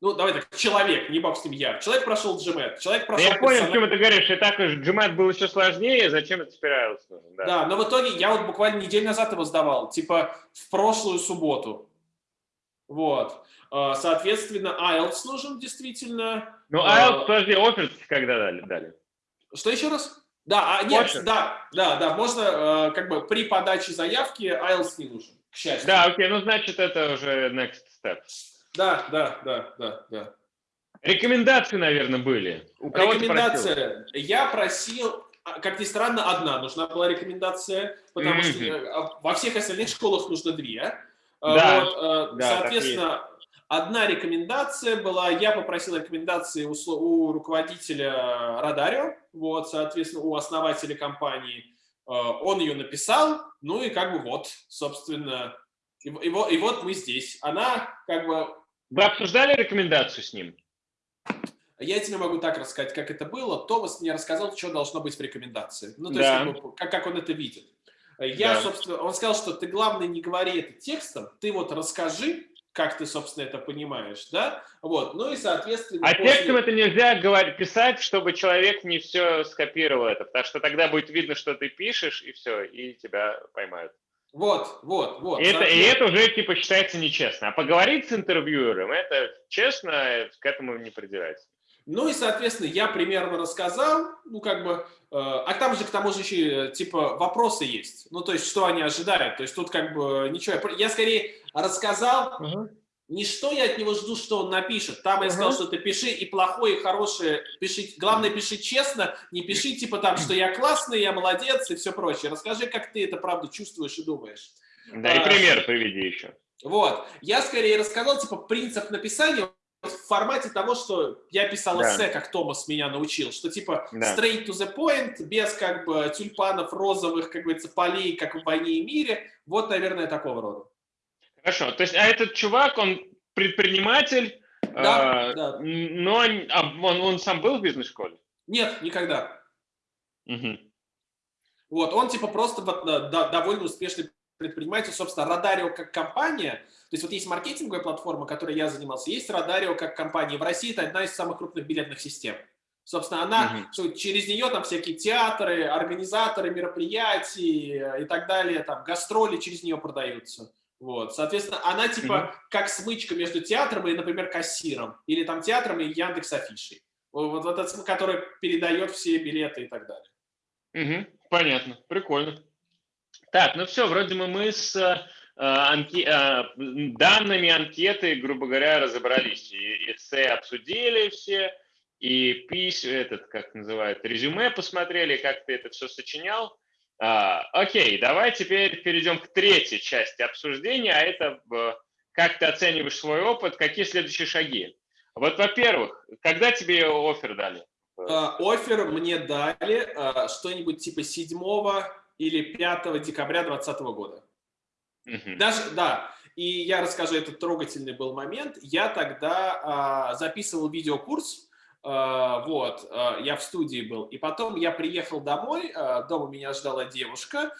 Ну, давай так, человек, не бог с ним я. Человек прошел GMAT. Человек прошел... Я понял, о чем ты говоришь. И так GMAT был еще сложнее, зачем это теперь IELTS Да. да, но в итоге я вот буквально неделю назад его сдавал, типа в прошлую субботу. Вот. Э, соответственно, IELTS нужен действительно. Ну, IELTS, э, подожди, офер когда дали? дали? Что еще раз? Да, а, нет, Хочешь? да, да, да, можно э, как бы при подаче заявки IELTS не нужен, к счастью. Да, окей, ну значит это уже next step. Да, да, да, да, да. Рекомендации, наверное, были. У кого Рекомендация. Я просил, а, как ни странно, одна нужна была рекомендация, потому mm -hmm. что во всех остальных школах нужно две. Да, вот, э, да, соответственно, Одна рекомендация была, я попросил рекомендации у, у руководителя Радарио, вот, соответственно, у основателя компании. Э, он ее написал, ну и как бы вот, собственно, и, и, вот, и вот мы здесь. Она как бы... Вы обсуждали рекомендацию с ним? Я тебе могу так рассказать, как это было. Томас мне рассказал, что должно быть в рекомендации. Ну, то да. есть, как, как он это видит. Я, да. собственно, он сказал, что ты, главное, не говори это текстом, ты вот расскажи, как ты, собственно, это понимаешь, да? Вот, ну и, соответственно... А после... текстом это нельзя говорить, писать, чтобы человек не все скопировал это, потому что тогда будет видно, что ты пишешь, и все, и тебя поймают. Вот, вот, вот. И это, и это уже, типа, считается нечестно. А поговорить с интервьюером, это честно, к этому не придирается. Ну и, соответственно, я примерно рассказал, ну, как бы, э, а там же, к тому же, еще, типа, вопросы есть. Ну, то есть, что они ожидают. То есть, тут, как бы, ничего. Я, скорее, рассказал, угу. не что я от него жду, что он напишет. Там я сказал, что ты пиши и плохое, и хорошее пиши. Главное, пиши честно, не пиши типа там, что я классный, я молодец и все прочее. Расскажи, как ты это правда чувствуешь и думаешь. Да, и а, пример приведи еще. Вот. Я скорее рассказал, типа, принцип написания в формате того, что я писал да. эссе, как Томас меня научил, что типа да. straight to the point, без как бы тюльпанов розовых, как говорится, полей, как в «Войне и мире». Вот, наверное, такого рода. Хорошо, то есть, а этот чувак, он предприниматель, да, э, да. но а он, он сам был в бизнес-школе? Нет, никогда. Угу. Вот, он типа просто да, довольно успешный предприниматель, собственно, Радарио как компания, то есть вот есть маркетинговая платформа, которой я занимался, есть Радарио как компания. В России это одна из самых крупных билетных систем. Собственно, она, угу. через нее там всякие театры, организаторы мероприятий и так далее, там гастроли через нее продаются. Вот, соответственно, она типа mm -hmm. как смычка между театром и, например, кассиром, или там театром и Яндекс Афишей. Вот, вот этот, который передает все билеты и так далее. Угу, понятно, прикольно. Так, ну все, вроде мы, мы с э, анке, э, данными анкеты, грубо говоря, разобрались. И эссе обсудили все, и пись, этот, как называют, резюме посмотрели, как ты это все сочинял. А, окей, давай теперь перейдем к третьей части обсуждения, а это как ты оцениваешь свой опыт, какие следующие шаги. Вот, во-первых, когда тебе офер дали? Uh, офер мне дали что-нибудь типа 7 или 5 декабря 2020 года. -huh. Даже, да, и я расскажу, этот трогательный был момент. Я тогда uh, записывал видеокурс, вот, я в студии был. И потом я приехал домой, дома меня ждала девушка,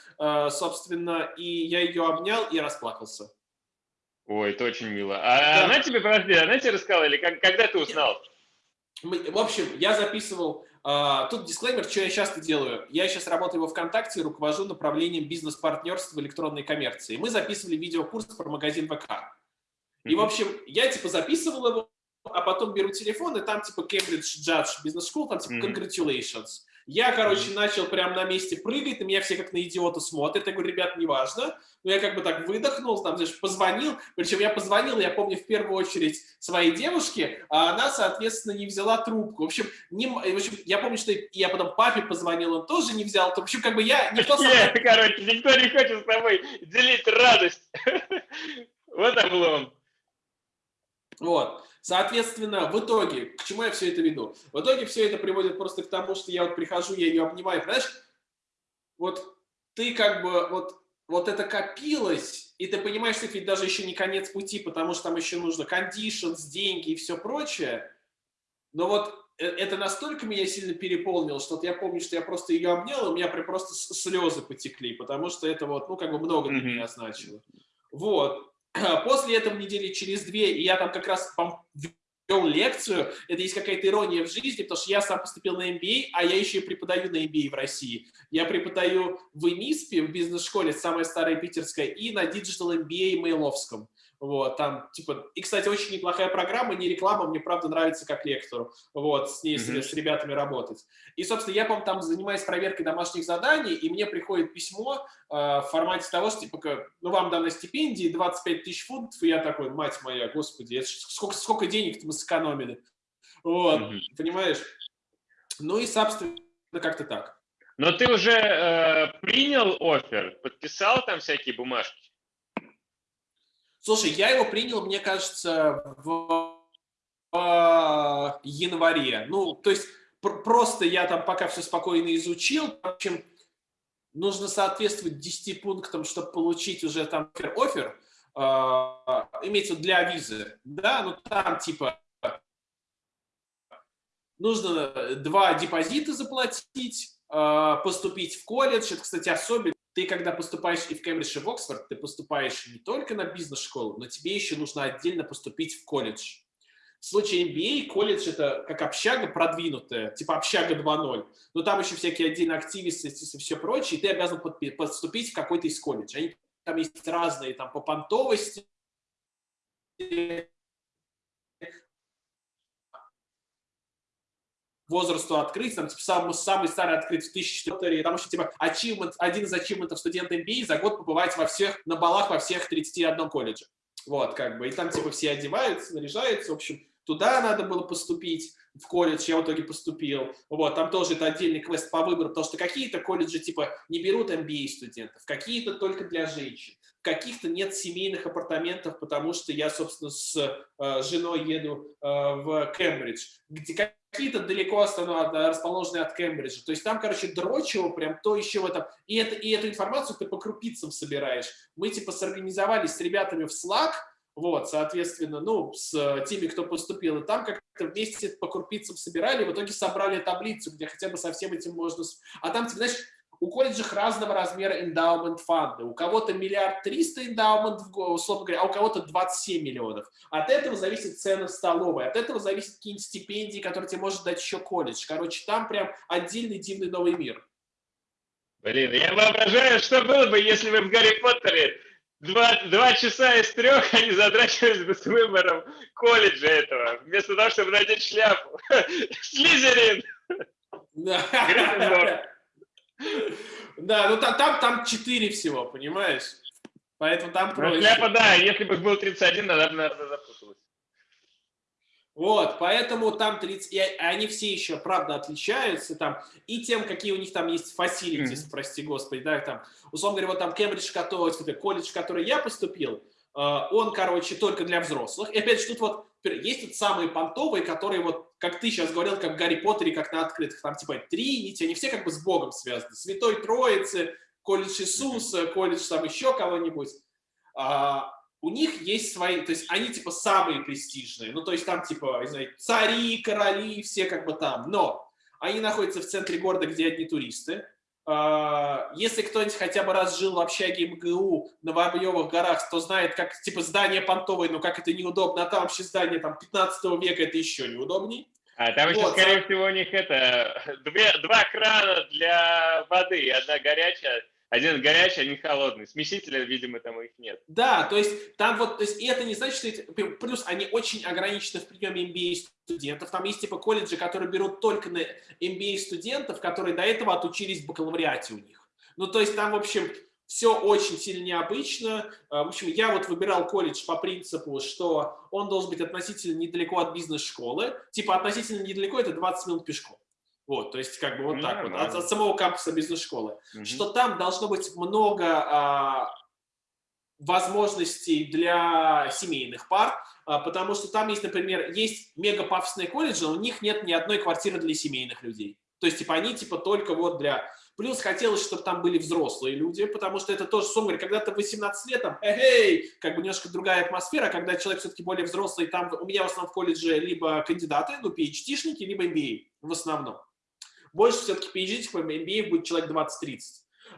собственно, и я ее обнял и расплакался. Ой, это очень мило. А да. она тебе, подожди, она тебе рассказала или как, когда ты узнал? В общем, я записывал, тут дисклеймер, что я часто делаю. Я сейчас работаю во ВКонтакте, руковожу направлением бизнес-партнерства в электронной коммерции. Мы записывали видеокурс про магазин ВК. И, в общем, я типа записывал его, а потом беру телефон, и там типа Cambridge Judge Business School, там типа congratulations. Я, короче, начал прямо на месте прыгать, на меня все как на идиота смотрят. Я говорю, ребят, неважно. Но я как бы так выдохнул, там, знаешь, позвонил. Причем я позвонил, я помню, в первую очередь своей девушке, а она, соответственно, не взяла трубку. В общем, не, в общем я помню, что я потом папе позвонил, он тоже не взял. В общем, как бы я... Никто Нет, короче, никто не хочет с тобой делить радость. Вот облом. Вот. Соответственно, в итоге, к чему я все это веду? В итоге все это приводит просто к тому, что я вот прихожу, я ее обнимаю, понимаешь? Вот ты как бы, вот, вот это копилось, и ты понимаешь, что это ведь даже еще не конец пути, потому что там еще нужно conditions, деньги и все прочее. Но вот э, это настолько меня сильно переполнило, что вот я помню, что я просто ее обнял, и у меня прям просто слезы потекли, потому что это вот, ну, как бы много для меня значило. Вот. После этого недели через две, и я там как раз вел лекцию, это есть какая-то ирония в жизни, потому что я сам поступил на MBA, а я еще и преподаю на MBA в России. Я преподаю в ИМИСПе, в бизнес-школе, самая старая питерская, и на Digital MBA Мейловском. Вот, там, типа, и, кстати, очень неплохая программа, не реклама, мне, правда, нравится как лектору, вот, с ней, mm -hmm. с, с ребятами работать. И, собственно, я, по там занимаюсь проверкой домашних заданий, и мне приходит письмо э, в формате того, что, типа, ну, вам дана стипендии, 25 тысяч фунтов, и я такой, мать моя, господи, сколько, сколько денег-то мы сэкономили, вот, mm -hmm. понимаешь? Ну и, собственно, как-то так. Но ты уже э, принял офер, подписал там всякие бумажки? Слушай, я его принял, мне кажется, в, в январе. Ну, то есть пр просто я там пока все спокойно изучил. В общем, нужно соответствовать 10 пунктам, чтобы получить уже там офер, э, имеется для визы, да, ну там типа нужно два депозита заплатить, э, поступить в колледж, это, кстати, особенно ты, когда поступаешь и в Кембридж, и в Оксфорд, ты поступаешь не только на бизнес-школу, но тебе еще нужно отдельно поступить в колледж. В случае MBA колледж это как общага продвинутая, типа общага 2.0, но там еще всякие отдельные активисты и все прочее, и ты обязан поступить в какой-то из колледжей. Они там есть разные, там по понтовости, возрасту открыть, там, типа, самый, самый старый открыт в 1004, там еще, типа, achievement, один из ачивментов студента MBA за год побывать во всех, на балах во всех 31 колледже. Вот, как бы, и там, типа, все одеваются, наряжаются, в общем, туда надо было поступить, в колледж, я в итоге поступил. Вот, там тоже это отдельный квест по выбору, потому что какие-то колледжи, типа, не берут MBA студентов, какие-то только для женщин, каких-то нет семейных апартаментов, потому что я, собственно, с э, женой еду э, в Кембридж, где какие-то далеко расположенные от Кембриджа. То есть там, короче, дрочево прям то еще в этом. И, это, и эту информацию ты по крупицам собираешь. Мы типа сорганизовались с ребятами в Slack, вот, соответственно, ну, с теми, кто поступил, и там как-то вместе по крупицам собирали, в итоге собрали таблицу, где хотя бы со всем этим можно... А там, типа, знаешь, у колледжах разного размера эндаумент фанды. У кого-то миллиард триста эндаумент, условно говоря, а у кого-то 27 миллионов. От этого зависит цена в столовой, от этого зависит какие-нибудь стипендии, которые тебе может дать еще колледж. Короче, там прям отдельный дивный новый мир. Блин, я воображаю, что было бы, если бы в Гарри Поттере два, два часа из трех они затрачивались бы с выбором колледжа этого, вместо того, чтобы надеть шляпу. Слизерин! Гриффиндор. Да, ну там, там, там 4 всего, понимаешь? Поэтому там ну, проще. Шляпа, да, если бы был 31, тогда бы, наверное, запуталась. Вот, поэтому там 30, и они все еще, правда, отличаются там, и тем, какие у них там есть facilities, mm -hmm. прости господи, да, там, условно говоря, вот там Кембридж, который, колледж, в который я поступил, он, короче, только для взрослых. И опять же, тут вот есть вот самые понтовые, которые вот, как ты сейчас говорил, как в Гарри Поттере, как на открытых, там типа Тринити, они все как бы с Богом связаны. Святой Троицы, колледж Иисуса, колледж там еще кого-нибудь. А, у них есть свои, то есть они типа самые престижные, ну то есть там типа, не знаю, цари, короли, все как бы там, но они находятся в центре города, где одни туристы. А, если кто-нибудь хотя бы раз жил в общаге МГУ на Воробьевых горах, то знает, как типа здание понтовое, но как это неудобно, а там вообще здание там 15 века, это еще неудобней. А там еще, скорее всего, у них это две, два крана для воды, одна горячая, один горячий, один холодный. Смесителя, видимо, там их нет. Да, то есть там вот, то есть, и это не значит, что это, плюс они очень ограничены в приеме MBA студентов. Там есть типа колледжи, которые берут только на MBA студентов, которые до этого отучились в бакалавриате у них. Ну, то есть там, в общем, все очень сильно необычно. А, в общем, я вот выбирал колледж по принципу, что он должен быть относительно недалеко от бизнес-школы. Типа относительно недалеко – это 20 минут пешком. Вот, то есть как бы вот так вот, от, от самого кампуса бизнес-школы. Угу. Что там должно быть много а, возможностей для семейных пар, а, потому что там есть, например, есть мега пафосные колледжи, у них нет ни одной квартиры для семейных людей. То есть, типа, они, типа, только вот для... Плюс хотелось, чтобы там были взрослые люди, потому что это тоже, говоря, когда ты 18 лет, там, эй, как бы немножко другая атмосфера, когда человек все-таки более взрослый, там у меня в основном в колледже либо кандидаты, ну, PhD-шники, либо MBA в основном больше все-таки PhD, по MBA будет человек 20-30.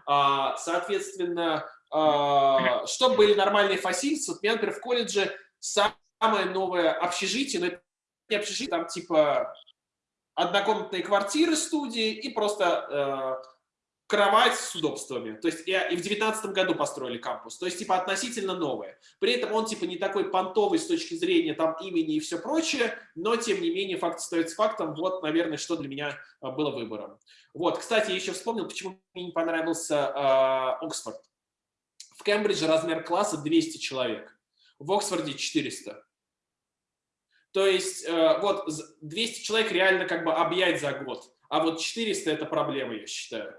А, соответственно, а, чтобы были нормальные фасильцы, вот у меня, например, в колледже самое новое общежитие, но это не общежитие, там типа однокомнатные квартиры студии и просто э, кровать с удобствами. То есть и, и в девятнадцатом году построили кампус. То есть типа относительно новое. При этом он типа не такой понтовый с точки зрения там имени и все прочее, но тем не менее факт остается фактом. Вот, наверное, что для меня а, было выбором. Вот, кстати, я еще вспомнил, почему мне не понравился э, Оксфорд. В Кембридже размер класса 200 человек, в Оксфорде 400. То есть э, вот 200 человек реально как бы объять за год, а вот 400 это проблема, я считаю.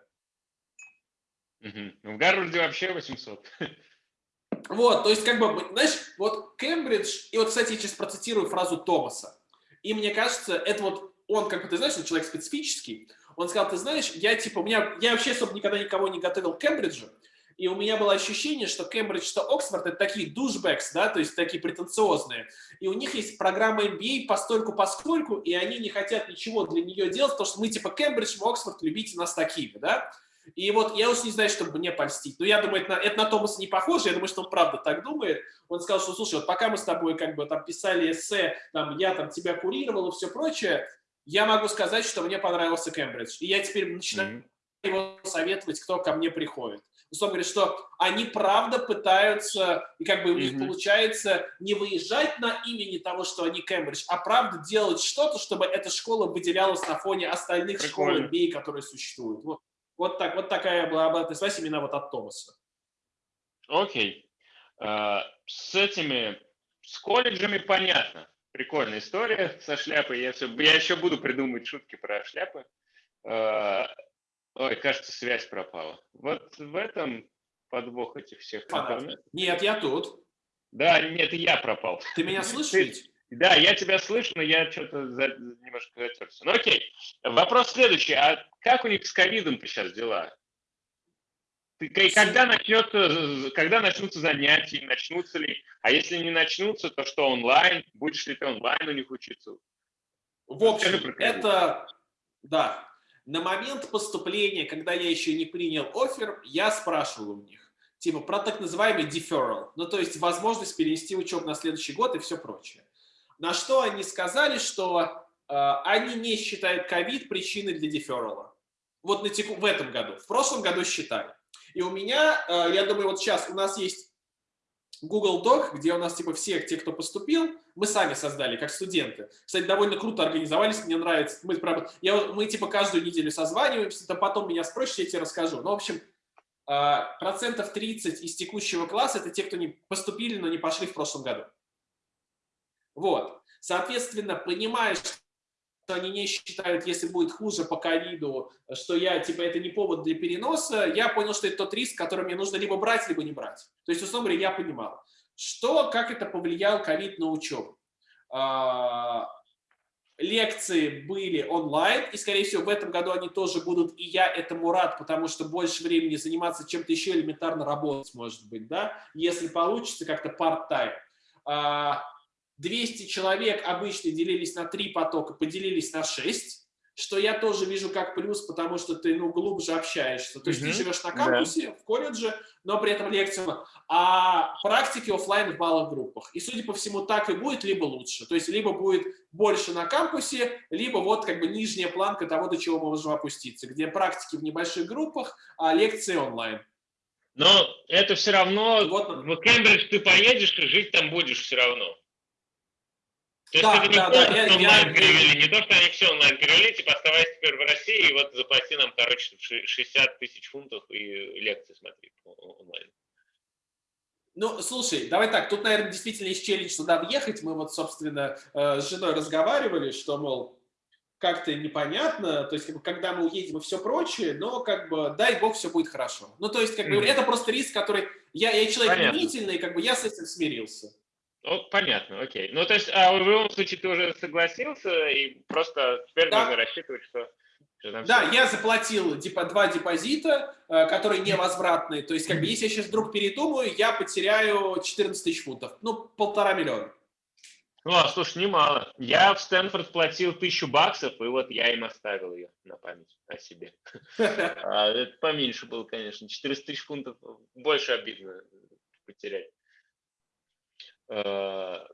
Угу. В Гарварде вообще 800. Вот, то есть, как бы, знаешь, вот Кембридж, и вот, кстати, я сейчас процитирую фразу Томаса, и мне кажется, это вот он, как бы, ты знаешь, он человек специфический, он сказал, ты знаешь, я, типа, у меня, я вообще, особо никогда никого не готовил к Кембриджу, и у меня было ощущение, что Кембридж, что Оксфорд – это такие душбэкс, да, то есть такие претенциозные. И у них есть программа MBA постольку поскольку, и они не хотят ничего для нее делать, потому что мы типа Кембридж, Оксфорд, любите нас такими, да. И вот я уж не знаю, чтобы мне польстить. Но я думаю, это на, это на Томаса не похоже. Я думаю, что он правда так думает. Он сказал, что, слушай, вот пока мы с тобой как бы там писали эссе, там, я там тебя курировал и все прочее, я могу сказать, что мне понравился Кембридж. И я теперь начинаю mm-hmm. его советовать, кто ко мне приходит. Условно говоря, что они правда пытаются, и как бы у них mm-hmm. получается не выезжать на имени того, что они Кембридж, а правда делать что-то, чтобы эта школа выделялась на фоне остальных Прикольно. школ MBA, которые существуют. Вот. Вот, так, вот такая была обратная связь именно вот от Томаса. Окей. Okay. Uh, с этими, с колледжами понятно. Прикольная история со шляпой. Я, все, я еще буду придумывать шутки про шляпы. Uh, ой, кажется, связь пропала. Вот в этом подвох этих всех. Нет, я тут. Да, нет, я пропал. Ты меня слышишь? Да, я тебя слышу, но я что-то за, немножко затерся. Ну окей. Вопрос следующий. А как у них с ковидом сейчас дела? Ты, когда, начнется, когда начнутся занятия, начнутся ли? А если не начнутся, то что онлайн? Будешь ли ты онлайн у них учиться? В общем, это, да, на момент поступления, когда я еще не принял офер, я спрашивал у них, типа, про так называемый deferral, ну, то есть возможность перенести учебу на следующий год и все прочее. На что они сказали, что э, они не считают ковид причиной для деферала. Вот на теку, в этом году. В прошлом году считали. И у меня, э, я думаю, вот сейчас у нас есть Google Doc, где у нас типа все те, кто поступил, мы сами создали, как студенты. Кстати, довольно круто организовались, мне нравится. Мы, я, мы типа каждую неделю созваниваемся, то потом меня спросишь, я тебе расскажу. Ну, в общем, э, процентов 30 из текущего класса это те, кто не поступили, но не пошли в прошлом году. Вот. Соответственно, понимаешь, что они не считают, если будет хуже по ковиду, что я, типа, это не повод для переноса, я понял, что это тот риск, который мне нужно либо брать, либо не брать. То есть, условно говоря, я понимал, что, как это повлиял ковид на учебу. э, лекции были онлайн, и, скорее всего, в этом году они тоже будут, и я этому рад, потому что больше времени заниматься чем-то еще элементарно работать, может быть, да, если получится как-то part-time. 200 человек обычно делились на три потока, поделились на 6, что я тоже вижу как плюс, потому что ты, ну, глубже общаешься. То есть mm -hmm. ты живешь на кампусе, да. в колледже, но при этом лекция, а практики офлайн в малых группах. И, судя по всему, так и будет, либо лучше. То есть либо будет больше на кампусе, либо вот как бы нижняя планка того, до чего мы можем опуститься, где практики в небольших группах, а лекции онлайн. Но это все равно, вот, в Кембридж ты поедешь и жить там будешь все равно. То да, есть да, да, я, онлайн я, перевели, не то, что они все онлайн перевели, типа оставайся теперь в России, и вот заплати нам, короче, 60 тысяч фунтов и лекции смотри онлайн. Ну, слушай, давай так, тут, наверное, действительно есть челлендж туда въехать. Мы вот, собственно, э, с женой разговаривали, что, мол, как-то непонятно, то есть, как бы, когда мы уедем и все прочее, но, как бы, дай бог, все будет хорошо. Ну, то есть, как бы, mm -hmm. это просто риск, который... Я, я человек Понятно. как бы, я с этим смирился. Ну, понятно, окей. Ну, то есть, а в любом случае ты уже согласился, и просто теперь да. нужно рассчитывать, что... да, все... я заплатил типа два депозита, э, которые невозвратные. То есть, как бы, если я сейчас вдруг передумаю, я потеряю 14 тысяч фунтов. Ну, полтора миллиона. Ну, а, слушай, немало. Я в Стэнфорд платил тысячу баксов, и вот я им оставил ее на память о себе. А, это поменьше было, конечно. 400 тысяч фунтов больше обидно потерять. Э,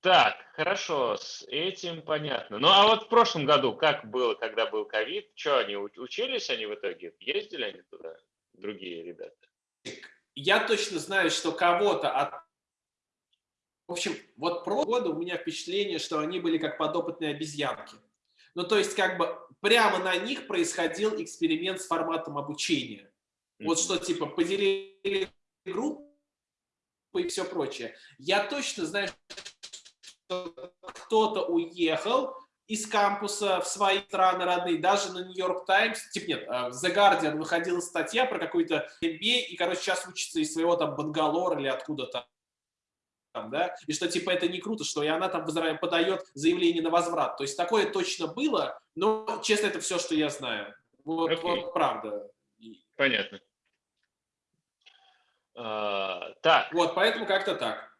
так, хорошо, с этим понятно. Ну, а вот в прошлом году как было, когда был ковид? Что, они учились они в итоге? Ездили они туда, другие ребята? Я точно знаю, что кого-то от... В общем, вот про года у меня впечатление, что они были как подопытные обезьянки. Ну, то есть, как бы прямо на них происходил эксперимент с форматом обучения. Mm -hmm. Вот что, типа, поделили группу, и все прочее. Я точно знаю, что кто-то уехал из кампуса в свои страны родные, даже на Нью-Йорк Таймс, типа нет, э, в The Guardian выходила статья про какой-то MBA, и, короче, сейчас учится из своего там Бангалора или откуда-то там, да, и что типа это не круто, что и она там подает заявление на возврат. То есть такое точно было, но, честно, это все, что я знаю. Вот, okay. вот правда. Понятно. Uh, так. Вот, поэтому как-то так.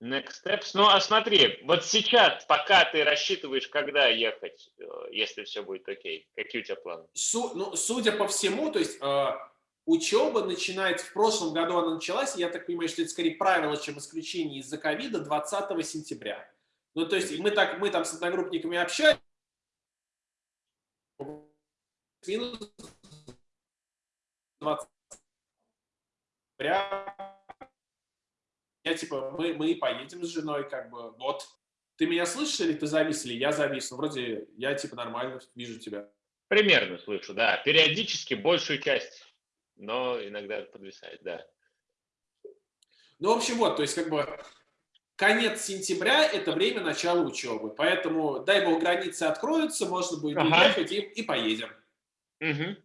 Next steps. Ну, а смотри, вот сейчас, пока ты рассчитываешь, когда ехать, э, если все будет окей, какие у тебя планы? Су ну, судя по всему, то есть э, учеба начинается, в прошлом году она началась, я так понимаю, что это скорее правило, чем исключение из-за ковида, 20 сентября. Ну, то есть мы, так, мы там с одногруппниками общались, минус 20 я типа, мы, мы поедем с женой, как бы, вот, ты меня слышишь или ты завис, или я завис? Ну, вроде я типа нормально вижу тебя. Примерно слышу, да. Периодически большую часть, но иногда подвисает, да. Ну, в общем, вот, то есть как бы конец сентября – это время начала учебы. Поэтому, дай бог, границы откроются, можно будет ага. уехать и, и поедем. Угу.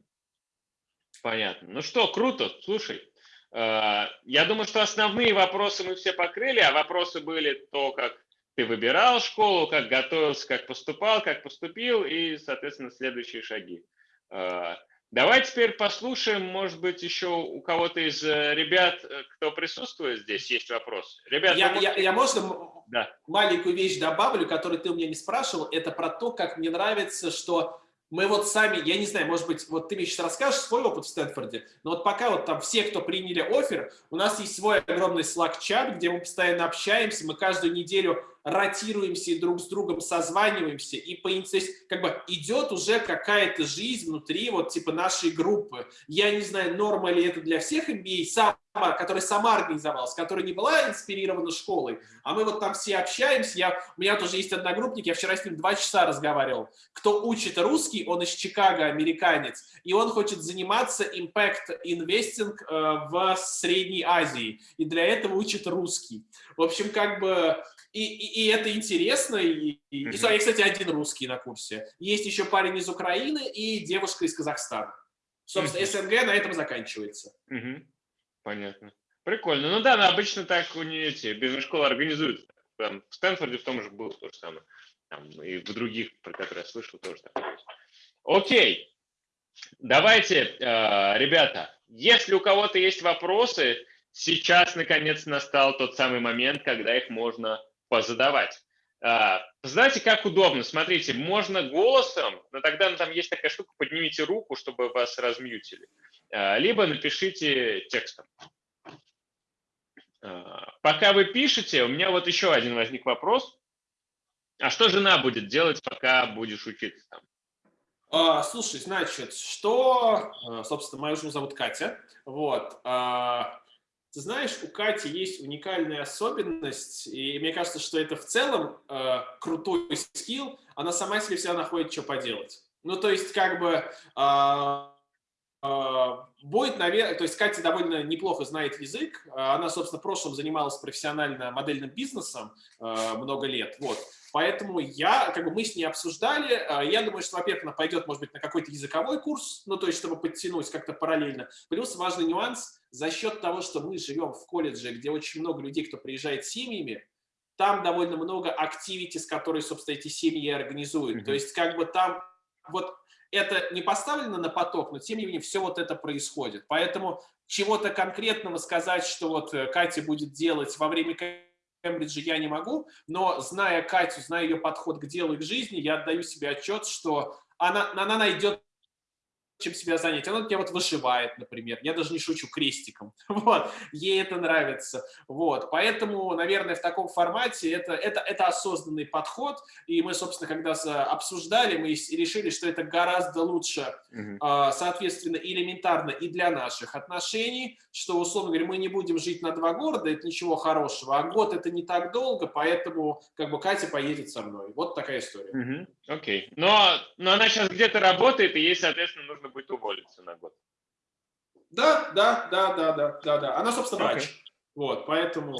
Понятно. Ну что, круто, слушай. Э, я думаю, что основные вопросы мы все покрыли, а вопросы были то, как ты выбирал школу, как готовился, как поступал, как поступил и, соответственно, следующие шаги. Э, давай теперь послушаем, может быть, еще у кого-то из э, ребят, кто присутствует здесь, есть вопрос. Ребят, я, можете... я, я можно да. маленькую вещь добавлю, которую ты у меня не спрашивал, это про то, как мне нравится, что мы вот сами, я не знаю, может быть, вот ты мне сейчас расскажешь свой опыт в Стэнфорде, но вот пока вот там все, кто приняли офер, у нас есть свой огромный Slack-чат, где мы постоянно общаемся, мы каждую неделю ротируемся и друг с другом созваниваемся, и по, как бы идет уже какая-то жизнь внутри вот типа нашей группы. Я не знаю, норма ли это для всех MBA, сам, которая сама организовалась, которая не была инспирирована школой, а мы вот там все общаемся. Я, у меня тоже есть одногруппник, я вчера с ним два часа разговаривал. Кто учит русский, он из Чикаго, американец, и он хочет заниматься impact investing э, в Средней Азии, и для этого учит русский. В общем, как бы и, и, и это интересно. И, и, mm -hmm. и, кстати, один русский на курсе. Есть еще парень из Украины и девушка из Казахстана. Собственно, mm -hmm. СНГ на этом заканчивается. Mm -hmm. Понятно. Прикольно. Ну да, но обычно так у нее эти бизнес-школы организуют. там, в Стэнфорде в том же было то же самое. Там, и в других, про которые я слышал, тоже так. Окей. Давайте, э, ребята, если у кого-то есть вопросы, сейчас, наконец, настал тот самый момент, когда их можно позадавать. Э, знаете, как удобно? Смотрите, можно голосом, но тогда ну, там есть такая штука, поднимите руку, чтобы вас размьютили. Либо напишите текстом. Пока вы пишете, у меня вот еще один возник вопрос. А что жена будет делать, пока будешь учиться там? А, слушай, значит, что, а, собственно, мою жену зовут Катя, вот, а, ты знаешь, у Кати есть уникальная особенность, и мне кажется, что это в целом а, крутой скилл, она сама себе всегда находит, что поделать. Ну, то есть, как бы, а, будет, наверное, то есть Катя довольно неплохо знает язык, она, собственно, в прошлом занималась профессионально модельным бизнесом а, много лет, вот, Поэтому я, как бы мы с ней обсуждали, а, я думаю, что, во-первых, она пойдет, может быть, на какой-то языковой курс, ну, то есть, чтобы подтянуть как-то параллельно. Плюс важный нюанс, за счет того, что мы живем в колледже, где очень много людей, кто приезжает с семьями, там довольно много активитис, которые, собственно, эти семьи организуют. Mm -hmm. То есть, как бы там вот это не поставлено на поток, но тем не менее все вот это происходит. Поэтому чего-то конкретного сказать, что вот э, Катя будет делать во время Кембриджа я не могу, но зная Катю, зная ее подход к делу и к жизни, я отдаю себе отчет, что она, она найдет чем себя занять. Она меня вот вышивает, например. Я даже не шучу крестиком. Вот. Ей это нравится. Вот. Поэтому, наверное, в таком формате это, это, это осознанный подход. И мы, собственно, когда обсуждали, мы решили, что это гораздо лучше, угу. соответственно, элементарно и для наших отношений, что, условно говоря, мы не будем жить на два города, это ничего хорошего. А год это не так долго, поэтому как бы Катя поедет со мной. Вот такая история. Угу. Окей. Но, но она сейчас где-то работает, и ей, соответственно, нужно будет уволиться на год. Да, да, да, да, да, да, да. Она, собственно, врач. Okay. Вот, поэтому,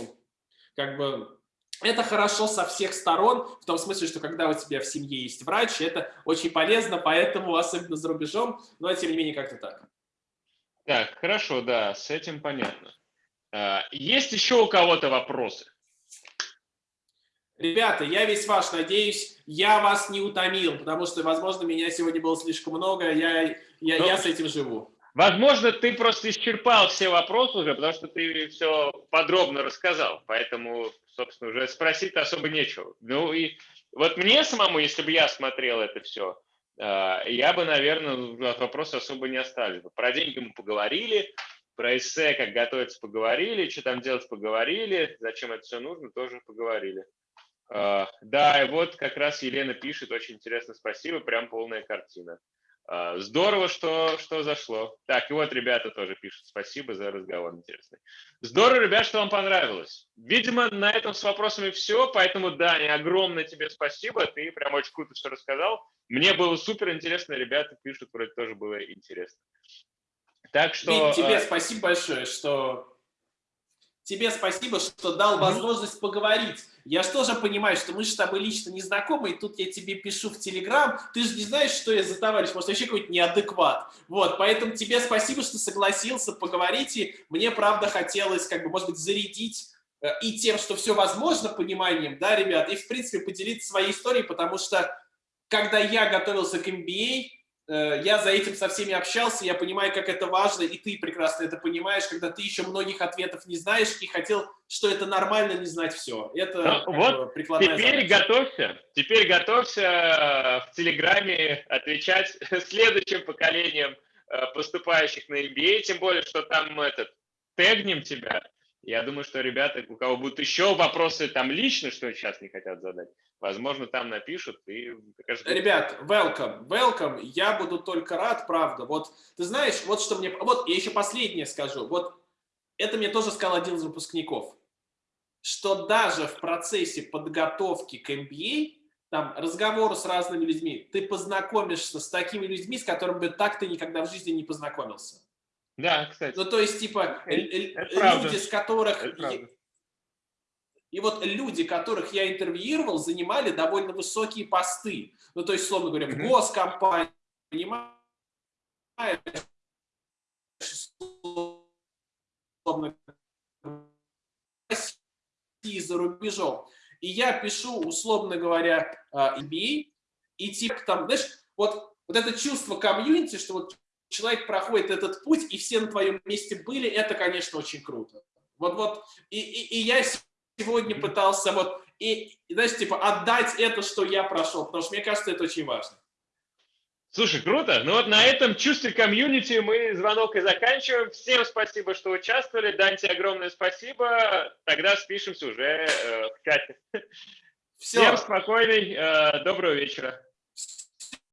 как бы, это хорошо со всех сторон, в том смысле, что когда у тебя в семье есть врач, это очень полезно, поэтому, особенно за рубежом, но, тем не менее, как-то так. Так, хорошо, да, с этим понятно. А, есть еще у кого-то вопросы? Ребята, я весь ваш, надеюсь, я вас не утомил, потому что, возможно, меня сегодня было слишком много, я, я, Но, я с этим живу. Возможно, ты просто исчерпал все вопросы уже, потому что ты все подробно рассказал, поэтому, собственно, уже спросить особо нечего. Ну и вот мне самому, если бы я смотрел это все, э, я бы, наверное, от вопроса особо не остались. Про деньги мы поговорили, про эссе, как готовиться, поговорили, что там делать, поговорили, зачем это все нужно, тоже поговорили. Uh, да, и вот как раз Елена пишет, очень интересно, спасибо, прям полная картина. Uh, здорово, что, что зашло. Так, и вот ребята тоже пишут, спасибо за разговор интересный. Здорово, ребят, что вам понравилось. Видимо, на этом с вопросами все, поэтому, Даня, огромное тебе спасибо, ты прям очень круто все рассказал. Мне было супер интересно, ребята пишут, вроде тоже было интересно. Так что... Вить, тебе uh, спасибо большое, что тебе спасибо, что дал возможность поговорить. Я же тоже понимаю, что мы же с тобой лично не знакомы, и тут я тебе пишу в Телеграм, ты же не знаешь, что я за товарищ, может, вообще какой-то неадекват. Вот, поэтому тебе спасибо, что согласился поговорить, и мне, правда, хотелось, как бы, может быть, зарядить э, и тем, что все возможно, пониманием, да, ребят, и, в принципе, поделиться своей историей, потому что, когда я готовился к MBA, я за этим со всеми общался, я понимаю, как это важно, и ты прекрасно это понимаешь, когда ты еще многих ответов не знаешь и хотел, что это нормально не знать все. Это ну, вот теперь задача. готовься, теперь готовься э, в Телеграме отвечать следующим поколениям э, поступающих на MBA, тем более, что там этот, тегнем тебя, я думаю, что ребята, у кого будут еще вопросы там лично, что сейчас не хотят задать, возможно, там напишут. И, Ребят, welcome, welcome. Я буду только рад, правда. Вот, ты знаешь, вот что мне... Вот, я еще последнее скажу. Вот это мне тоже сказал один из выпускников, что даже в процессе подготовки к MBA, там, разговору с разными людьми, ты познакомишься с такими людьми, с которыми бы так ты никогда в жизни не познакомился. Да, кстати. Ну, то есть, типа, люди, с которых... И вот люди, которых я интервьюировал, занимали довольно высокие посты. Ну, то есть, словно говоря, в госкомпании, понимаешь, условно, за рубежом. и я пишу, условно говоря, MBA, и типа там, знаешь, вот, вот это чувство комьюнити, что вот человек проходит этот путь, и все на твоем месте были, это, конечно, очень круто. Вот, вот, и, и, и я сегодня пытался вот, и, знаешь, типа, отдать это, что я прошел, потому что мне кажется, это очень важно. Слушай, круто. Ну вот на этом чувстве комьюнити мы звонок и заканчиваем. Всем спасибо, что участвовали. Данте, огромное спасибо. Тогда спишемся уже э, в чате. Все. Всем спокойной, э, доброго вечера.